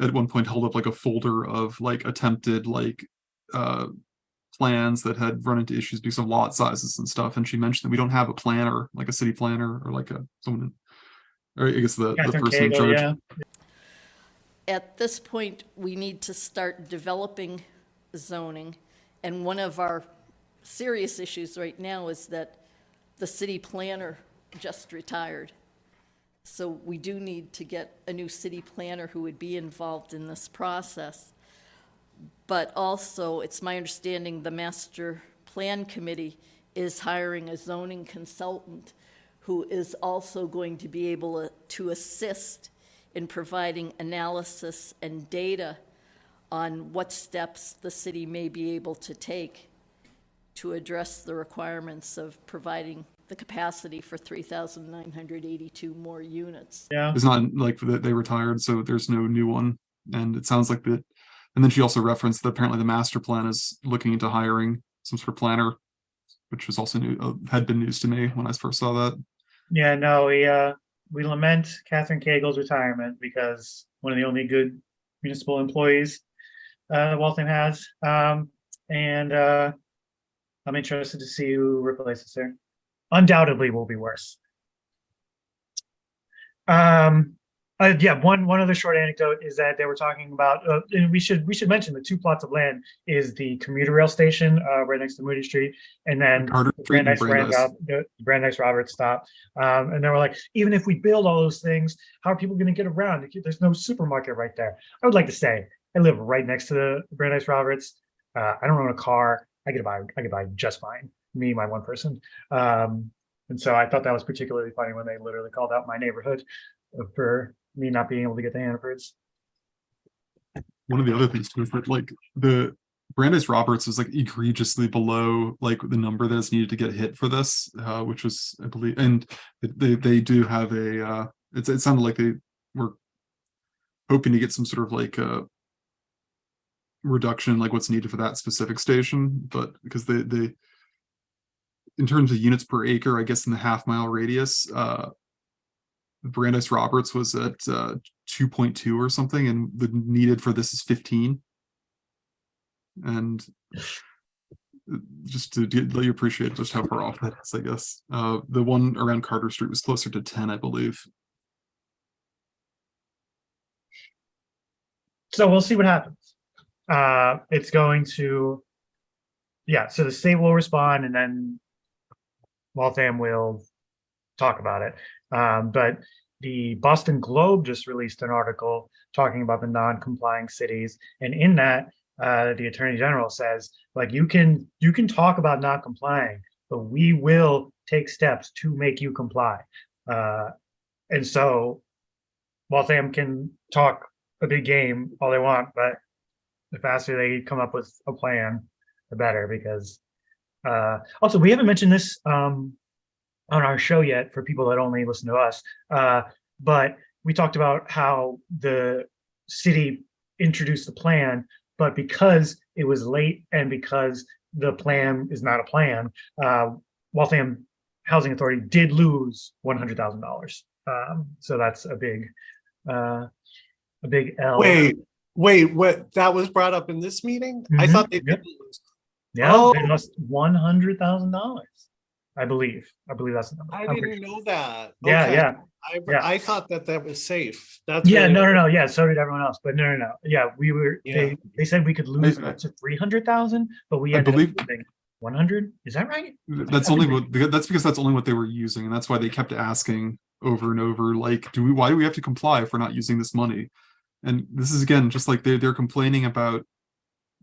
at one point held up like a folder of like attempted like uh plans that had run into issues because of lot sizes and stuff and she mentioned that we don't have a planner like a city planner or like a someone or I guess the the Catherine person in Cagle, charge yeah, At this point, we need to start developing zoning. And one of our serious issues right now is that the city planner just retired. So we do need to get a new city planner who would be involved in this process. But also, it's my understanding the master plan committee is hiring a zoning consultant who is also going to be able to assist in providing analysis and data on what steps the city may be able to take to address the requirements of providing the capacity for 3,982 more units. yeah. It's not like that they retired, so there's no new one. And it sounds like that. And then she also referenced that apparently the master plan is looking into hiring some sort of planner, which was also new, uh, had been news to me when I first saw that. Yeah, no, we, uh, we lament Catherine Cagle's retirement because one of the only good municipal employees uh, Waltham has. Um, and, uh, I'm interested to see who replaces her. Undoubtedly will be worse. Um, uh, yeah, one, one other short anecdote is that they were talking about, uh, and we should, we should mention the two plots of land is the commuter rail station, uh, right next to Moody Street. And then the Brandeis Brandeis, Brandeis. the Brandeis Roberts stop. Um, and they were like, even if we build all those things, how are people gonna get around? There's no supermarket right there. I would like to say, I live right next to the Brandeis Roberts. Uh, I don't own a car. I get by, I get by just fine. Me, my one person. Um, and so I thought that was particularly funny when they literally called out my neighborhood for me not being able to get to Hannaford's. One of the other things too is that like the Brandeis Roberts is like egregiously below like the number that is needed to get hit for this, uh, which was, I believe, and they, they do have a, uh, it's, it sounded like they were hoping to get some sort of like, uh, reduction, like what's needed for that specific station, but because they, they, in terms of units per acre, I guess in the half mile radius, uh, Brandeis Roberts was at, uh, two point two or something, and the needed for this is fifteen. And just to let you appreciate just how far off that is, I guess. Uh, the one around Carter Street was closer to ten, I believe. So we'll see what happens. Uh, it's going to, yeah, so the state will respond and then Waltham will talk about it. Um, but the Boston Globe just released an article talking about the non-complying cities. And in that, uh, the Attorney General says, like, you can, you can talk about not complying, but we will take steps to make you comply. Uh, and so Waltham can talk a big game all they want, but the faster they come up with a plan, the better, because uh, also we haven't mentioned this um, on our show yet for people that only listen to us, uh, but we talked about how the city introduced the plan, but because it was late and because the plan is not a plan, uh, Waltham Housing Authority did lose one hundred thousand dollars. Um, so that's a big, uh, a big L. Wait, wait, what, that was brought up in this meeting? I Mhm, thought they yep. didn't lose. Yeah, oh. they Oh. lost one hundred thousand dollars. I believe. I believe that's the number. I I'm didn't sure. know that. Yeah, Okay. yeah, I, yeah. I thought that that was safe. That's. yeah. really- No, no, no. Yeah, so did everyone else. But no, no, no. Yeah, we were. Yeah. They they said we could lose I- up to three hundred thousand, but we I ended believe- up losing one hundred, is that right? That's only what, that's because that's only what they were using, and that's why they kept asking over and over, like, do we, why do we have to comply if we're not using this money? And this is again, just like they're, they're complaining about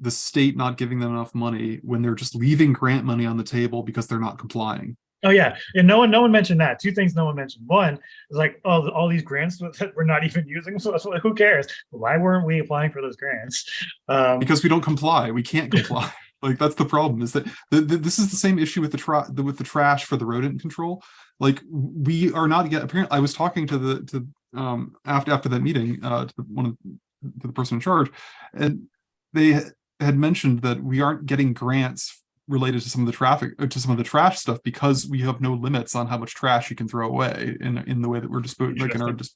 the state not giving them enough money when they're just leaving grant money on the table because they're not complying. Oh yeah, and no one, no one mentioned that. Two things no one mentioned. One is like, oh, all these grants that we're not even using. So that's who cares? Why weren't we applying for those grants? Um, Because we don't comply, we can't comply. Like, that's the problem, is that, the, the, this is the same issue with the the- with the trash for the rodent control. Like, we are not yet, apparently, I was talking to the, to, um, after, after that meeting, uh, to the- one of, to the person in charge, and they had mentioned that we aren't getting grants related to some of the traffic, uh, to some of the trash stuff, because we have no limits on how much trash you can throw away in, in the way that we're disposing, like in our, dis-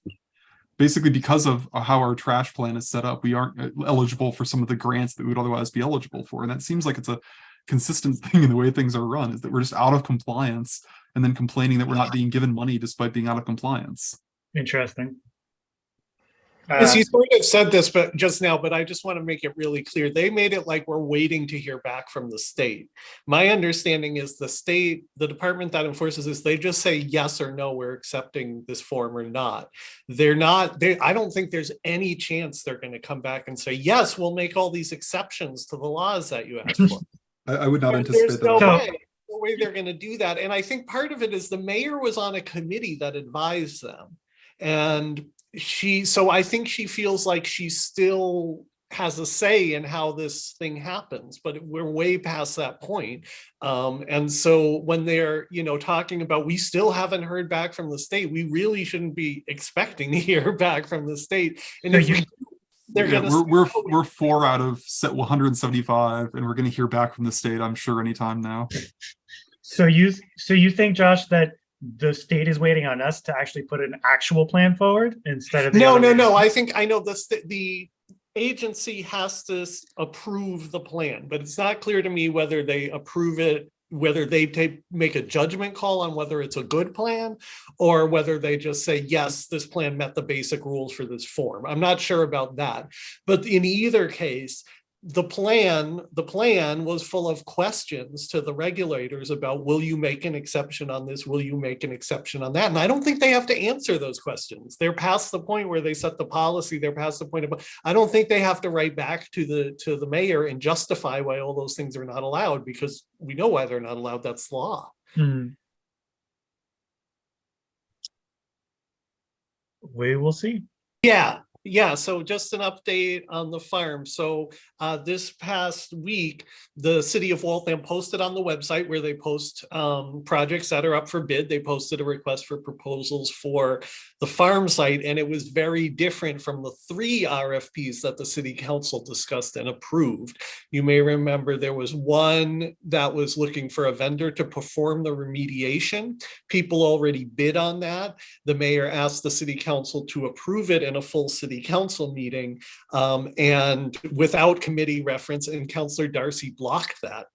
basically because of how our trash plan is set up, we aren't uh, eligible for some of the grants that we would otherwise be eligible for. And that seems like it's a consistent thing in the way things are run, is that we're just out of compliance and then complaining that we're not being given money despite being out of compliance. interesting. Yes, Uh, you sort of said this, but just now, but I just want to make it really clear. They made it like we're waiting to hear back from the state. My understanding is the state, the department that enforces this, they just say yes or no, we're accepting this form or not. They're not, they, I don't think there's any chance they're going to come back and say, yes, we'll make all these exceptions to the laws that you asked for. I, I would not There- anticipate There's no that. So- way, no way they're gonna do that. And I think part of it is the mayor was on a committee that advised them. And she, so I think she feels like she still has a say in how this thing happens, but we're way past that point. Um, and so when they're, you know, talking about, we still haven't heard back from the state, we really shouldn't be expecting to hear back from the state. And if you- we do, they're Yeah, gonna. we're, we're, "Oh, we we're four out of set one hundred and seventy-five, and we're gonna hear back from the state, I'm sure, anytime now. So you, so you think, Josh, that the state is waiting on us to actually put an actual plan forward instead of? No, no, no. I think I know the, the agency has to approve the plan, but it's not clear to me whether they approve it, whether they take, make a judgment call on whether it's a good plan or whether they just say, yes, this plan met the basic rules for this form. I'm not sure about that. But in either case, the plan, the plan was full of questions to the regulators about, will you make an exception on this? Will you make an exception on that? And I don't think they have to answer those questions. They're past the point where they set the policy. They're past the point of, I don't think they have to write back to the, to the mayor and justify why all those things are not allowed because we know why they're not allowed. That's law. Hmm. We will see. Yeah, yeah. So just an update on the farm. So uh, this past week, the city of Waltham posted on the website where they post um, projects that are up for bid. They posted a request for proposals for the farm site, and it was very different from the three RFPs that the city council discussed and approved. You may remember there was one that was looking for a vendor to perform the remediation. People already bid on that the mayor asked the city council to approve it in a full city council meeting um, and without committee reference and Councillor Darcy blocked that.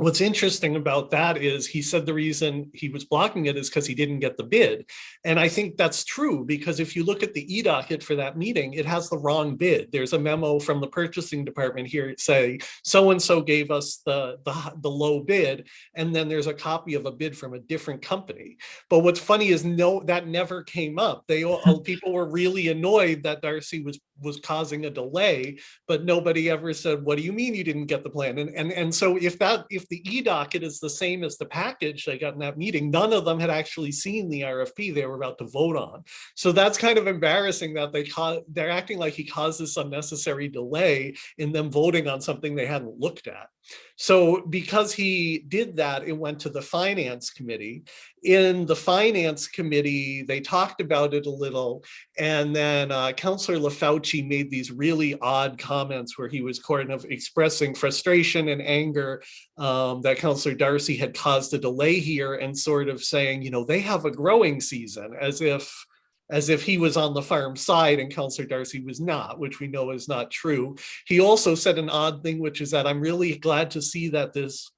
What's interesting about that is he said the reason he was blocking it is because he didn't get the bid. And I think that's true because if you look at the e-docket for that meeting, it has the wrong bid. There's a memo from the purchasing department here saying so-and-so gave us the, the, the low bid. And then there's a copy of a bid from a different company. But what's funny is no, that never came up. They, all people were really annoyed that Darcy was, was causing a delay, but nobody ever said, what do you mean you didn't get the plan? And, and, and so if that, if the e-docket is the same as the package they got in that meeting, none of them had actually seen the RFP they were about to vote on. So that's kind of embarrassing that they they're acting like he caused this unnecessary delay in them voting on something they hadn't looked at. So because he did that, it went to the finance committee. In the finance committee, they talked about it a little. And then uh, Councillor LaFauci made these really odd comments where he was kind of expressing frustration and anger um, that Councillor Darcy had caused a delay here and sort of saying, you know, they have a growing season as if as if he was on the farm side and Councillor Darcy was not, which we know is not true. He also said an odd thing, which is that I'm really glad to see that this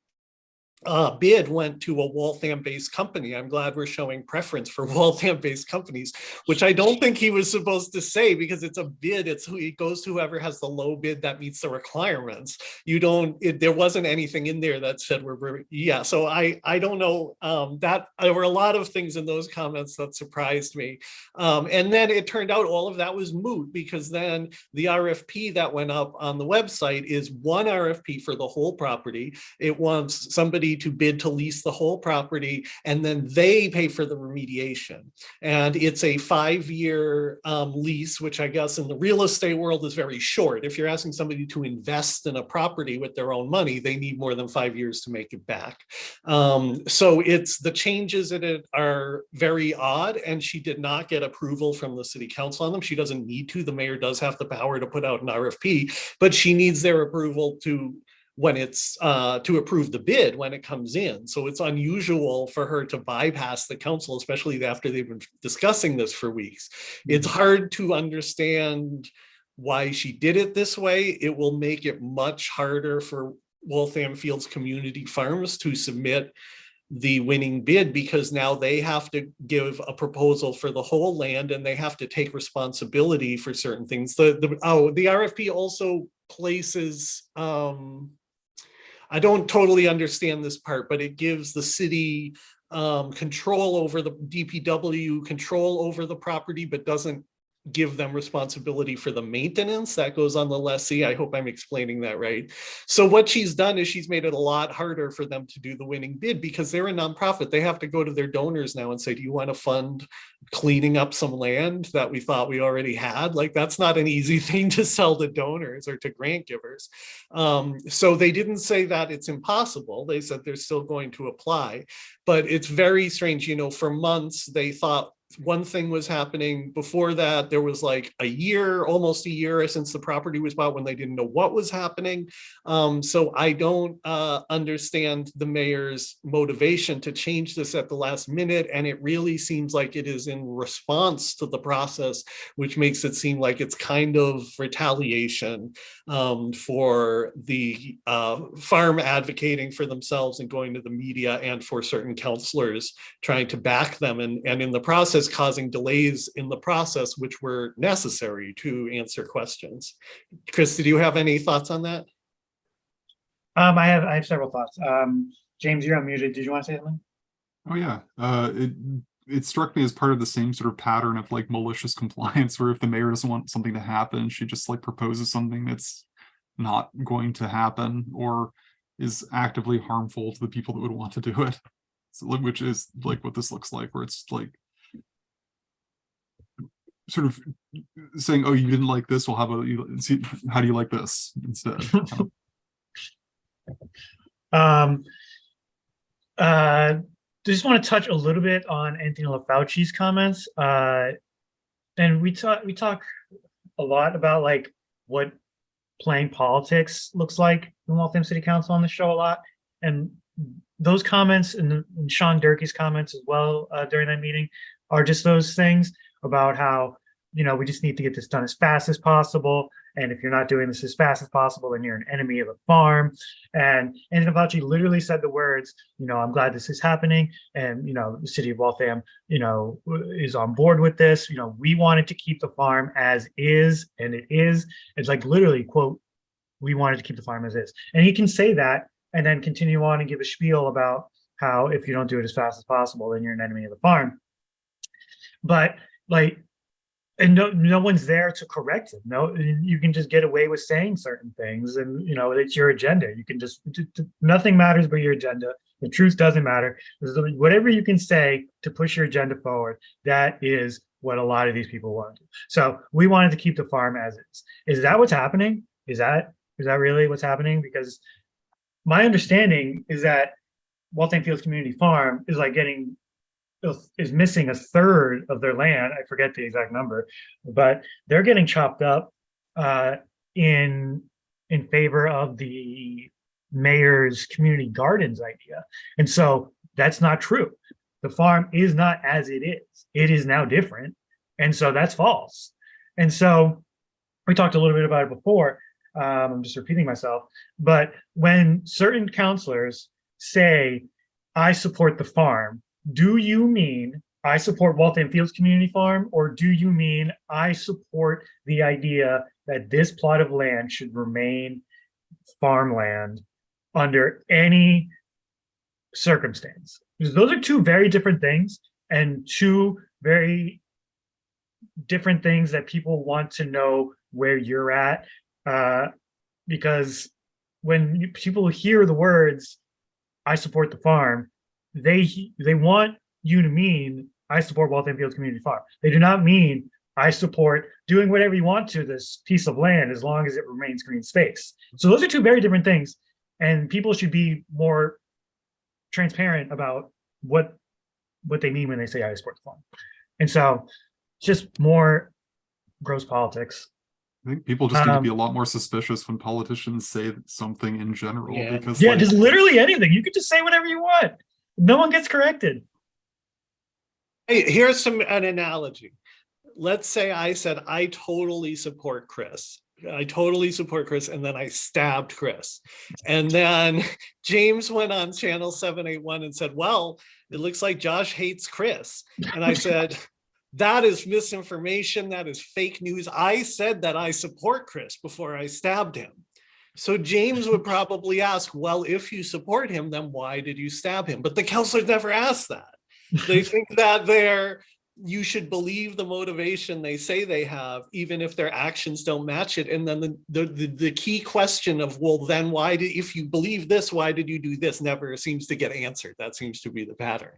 uh, bid went to a Waltham-based company. I'm glad we're showing preference for Waltham-based companies, which I don't think he was supposed to say because it's a bid. It's who it goes to whoever has the low bid that meets the requirements. You don't. It, there wasn't anything in there that said we're. we're- Yeah. So I I don't know. Um, that there were a lot of things in those comments that surprised me. Um, and then it turned out all of that was moot because then the RFP that went up on the website is one RFP for the whole property. It wants somebody to bid to lease the whole property and then they pay for the remediation. And it's a five-year um, lease, which I guess in the real estate world is very short. If you're asking somebody to invest in a property with their own money, they need more than five years to make it back. Um, so it's the changes in it are very odd and she did not get approval from the city council on them. She doesn't need to. The mayor does have the power to put out an RFP, but she needs their approval to when it's uh to approve the bid when it comes in. So it's unusual for her to bypass the council, especially after they've been discussing this for weeks. It's hard to understand why she did it this way. It will make it much harder for Waltham Fields Community Farms to submit the winning bid because now they have to give a proposal for the whole land and they have to take responsibility for certain things. The, the, oh, the RFP also places, um, I don't totally understand this part, but it gives the city um, control over the DPW, control over the property, but doesn't give them responsibility for the maintenance that goes on the lessee. I hope I'm explaining that right. So what she's done is she's made it a lot harder for them to do the winning bid because they're a nonprofit. They have to go to their donors now and say, do you want to fund cleaning up some land that we thought we already had? Like that's not an easy thing to sell to donors or to grant givers. Um, so they didn't say that it's impossible. They said they're still going to apply, but it's very strange. You know, for months they thought one thing was happening before that there was like a year almost a year since the property was bought when they didn't know what was happening. Um, so i don't uh, understand the mayor's motivation to change this at the last minute and it really seems like it is in response to the process which makes it seem like it's kind of retaliation um, for the uh, farm advocating for themselves and going to the media and for certain councilors trying to back them and, and in the process causing delays in the process which were necessary to answer questions. Chris, did you have any thoughts on that? Um, I have, I have several thoughts. Um, James, you're unmuted. Did you want to say something? Oh, yeah. Uh, it, it struck me as part of the same sort of pattern of like malicious compliance, where if the mayor doesn't want something to happen, she just like proposes something that's not going to happen or is actively harmful to the people that would want to do it. So, which is like what this looks like, where it's like sort of saying, "Oh, you didn't like this. Well, how about you see? How do you like this instead?" Um, uh, just want to touch a little bit on Anthony LaFauci's comments. Uh, and we talk, we talk a lot about like what playing politics looks like in Waltham City Council on the show a lot. And those comments and, and Sean Durkee's comments as well uh, during that meeting are just those things about how, you know, we just need to get this done as fast as possible. And if you're not doing this as fast as possible, then you're an enemy of the farm. And Anthony Fauci literally said the words, you know, I'm glad this is happening. And, you know, the city of Waltham, you know, is on board with this. You know, we wanted to keep the farm as is, and it is. It's like literally, quote, we wanted to keep the farm as is. And he can say that and then continue on and give a spiel about how if you don't do it as fast as possible, then you're an enemy of the farm. But like, and no, no one's there to correct it. No, you can just get away with saying certain things and, you know, it's your agenda. You can just, nothing matters but your agenda. The truth doesn't matter. Whatever you can say to push your agenda forward, that is what a lot of these people want. So we wanted to keep the farm as is. Is that what's happening? Is that, is that really what's happening? Because my understanding is that Waltham Fields Community Farm is like getting is missing a third of their land. I forget the exact number, but they're getting chopped up uh, in in favor of the mayor's community gardens idea. And so that's not true. The farm is not as it is. It is now different. And so that's false. And so we talked a little bit about it before. Um, I'm just repeating myself. But when certain councilors say, I support the farm, do you mean I support Waltham Fields Community Farm, or do you mean I support the idea that this plot of land should remain farmland under any circumstance? Because those are two very different things and two very different things that people want to know where you're at. Uh, because when people hear the words, I support the farm, they, they want you to mean, I support Waltham Fields Community Farm. They do not mean, I support doing whatever you want to this piece of land as long as it remains green space. So those are two very different things. And people should be more transparent about what, what they mean when they say I support the farm. And so just more gross politics. I think people just need to be a Um, lot more suspicious when politicians say something in general Yeah. because Yeah, like, just literally anything. You could just say whatever you want. No one gets corrected. Hey, here's some, an analogy. Let's say I said, I totally support Chris. I totally support Chris, and then I stabbed Chris. And then James went on channel seven, eight, one and said, well, it looks like Josh hates Chris. And I said, that is misinformation. That is fake news. I said that I support Chris before I stabbed him. So James would probably ask, well, if you support him, then why did you stab him? But the councilors never ask that. They think that they're you should believe the motivation they say they have even if their actions don't match it. And then the the, the, the key question of well then why did if you believe this why did you do this? never seems to get answered. That seems to be the pattern.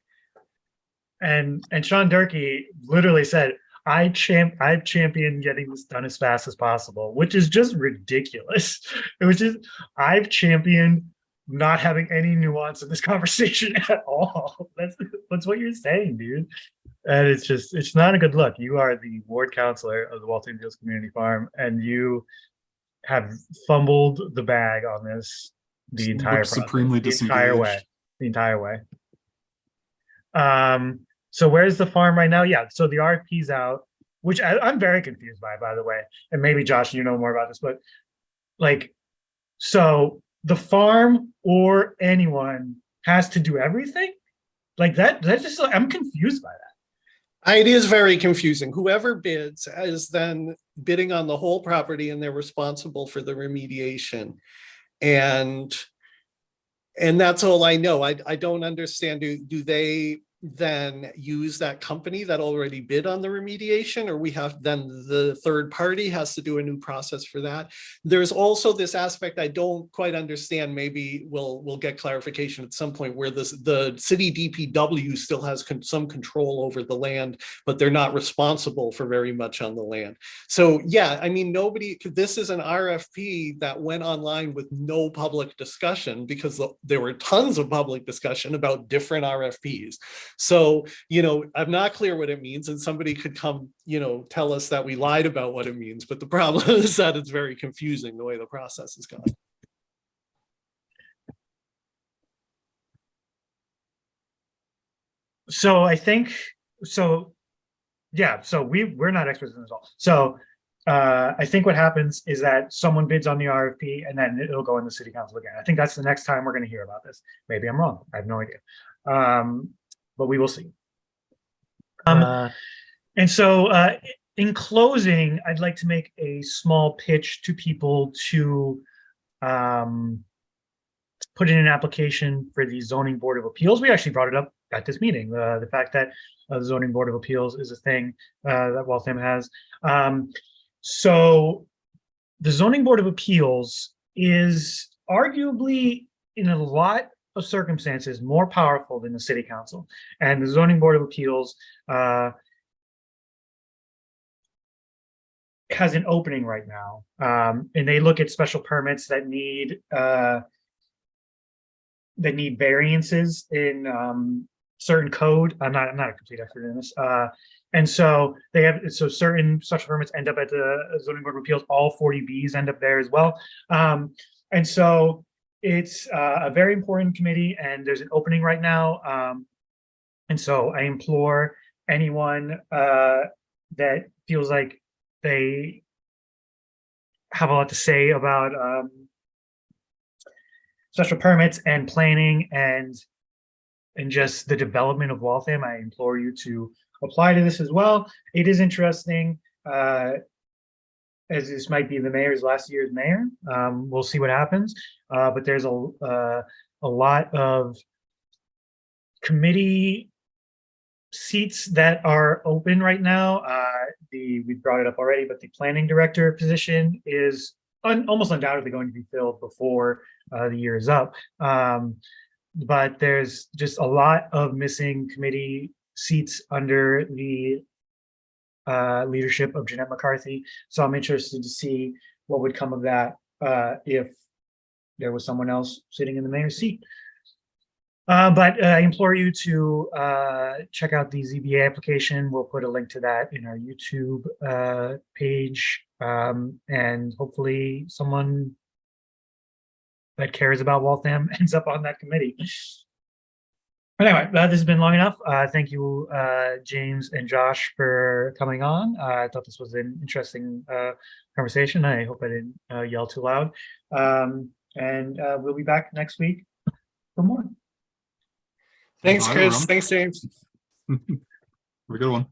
And and Sean Durkee literally said, I champ I've championed getting this done as fast as possible, which is just ridiculous. It was just I've championed not having any nuance in this conversation at all. That's that's what you're saying, dude. And it's just it's not a good look. You are the ward councilor of the Waltham Fields Community Farm, and you have fumbled the bag on this the entire process, supremely the entire way, the entire way. Um, so where's the farm right now? Yeah, so the RFP's out, which I, I'm very confused by, by the way. And maybe Josh, you know more about this, but like, so the farm or anyone has to do everything? Like that, that's just, I'm confused by that. it is very confusing whoever bids is then bidding on the whole property and they're responsible for the remediation and and that's all I know. I, I don't understand. Do, do they then use that company that already bid on the remediation or we have then the third party has to do a new process for that? There's also this aspect I don't quite understand. Maybe we'll we'll get clarification at some point where this the city DPW still has con- some control over the land, but they're not responsible for very much on the land. So yeah, I mean, nobody, this is an RFP that went online with no public discussion because the- there were tons of public discussion about different RFPs. So, you know, I'm not clear what it means and somebody could come, you know, tell us that we lied about what it means. But the problem is that it's very confusing the way the process is gone. So I think, so, yeah, so we, we're not experts in this all. So uh, I think what happens is that someone bids on the RFP and then it'll go in the city council again. I think that's the next time we're gonna hear about this. Maybe I'm wrong. I have no idea. Um, but we will see. Um, Uh, and so uh, in closing, I'd like to make a small pitch to people to um, put in an application for the zoning board of appeals. We actually brought it up at this meeting, uh, the fact that uh, the zoning board of appeals is a thing uh, that Waltham has. Um, so the zoning board of appeals is arguably in a lot of circumstances more powerful than the city council. And the zoning board of appeals uh, has an opening right now. Um, and they look at special permits that need uh, that need variances in um, certain code. I'm not I'm not a complete expert in this. Uh, and so they have so certain special permits end up at the zoning board of appeals. All 40Bs end up there as well. Um, and so it's uh, a very important committee and there's an opening right now. Um, and so I implore anyone uh, that feels like they have a lot to say about um, special permits and planning and and just the development of Waltham, I implore you to apply to this as well. It is interesting, uh, as this might be the mayor's last year's mayor. Um, we'll see what happens. Uh, but there's a, uh, a lot of committee seats that are open right now. Uh, the, we brought it up already, but the planning director position is un, almost undoubtedly going to be filled before, uh, the year is up. Um, but there's just a lot of missing committee seats under the uh, leadership of Jeannette McCarthy. So I'm interested to see what would come of that uh, if there was someone else sitting in the mayor's seat. Uh, but uh, I implore you to uh, check out the ZBA application. We'll put a link to that in our YouTube uh, page. Um, and hopefully someone that cares about Waltham ends up on that committee. But Anyway, this has been long enough. Uh, thank you, uh, James and Josh for coming on. I thought this was an interesting, conversation. I hope I didn't, yell too loud. Um, and, uh, we'll be back next week for more. Thanks, Bye, Chris. everyone. Thanks, James. Have a good one.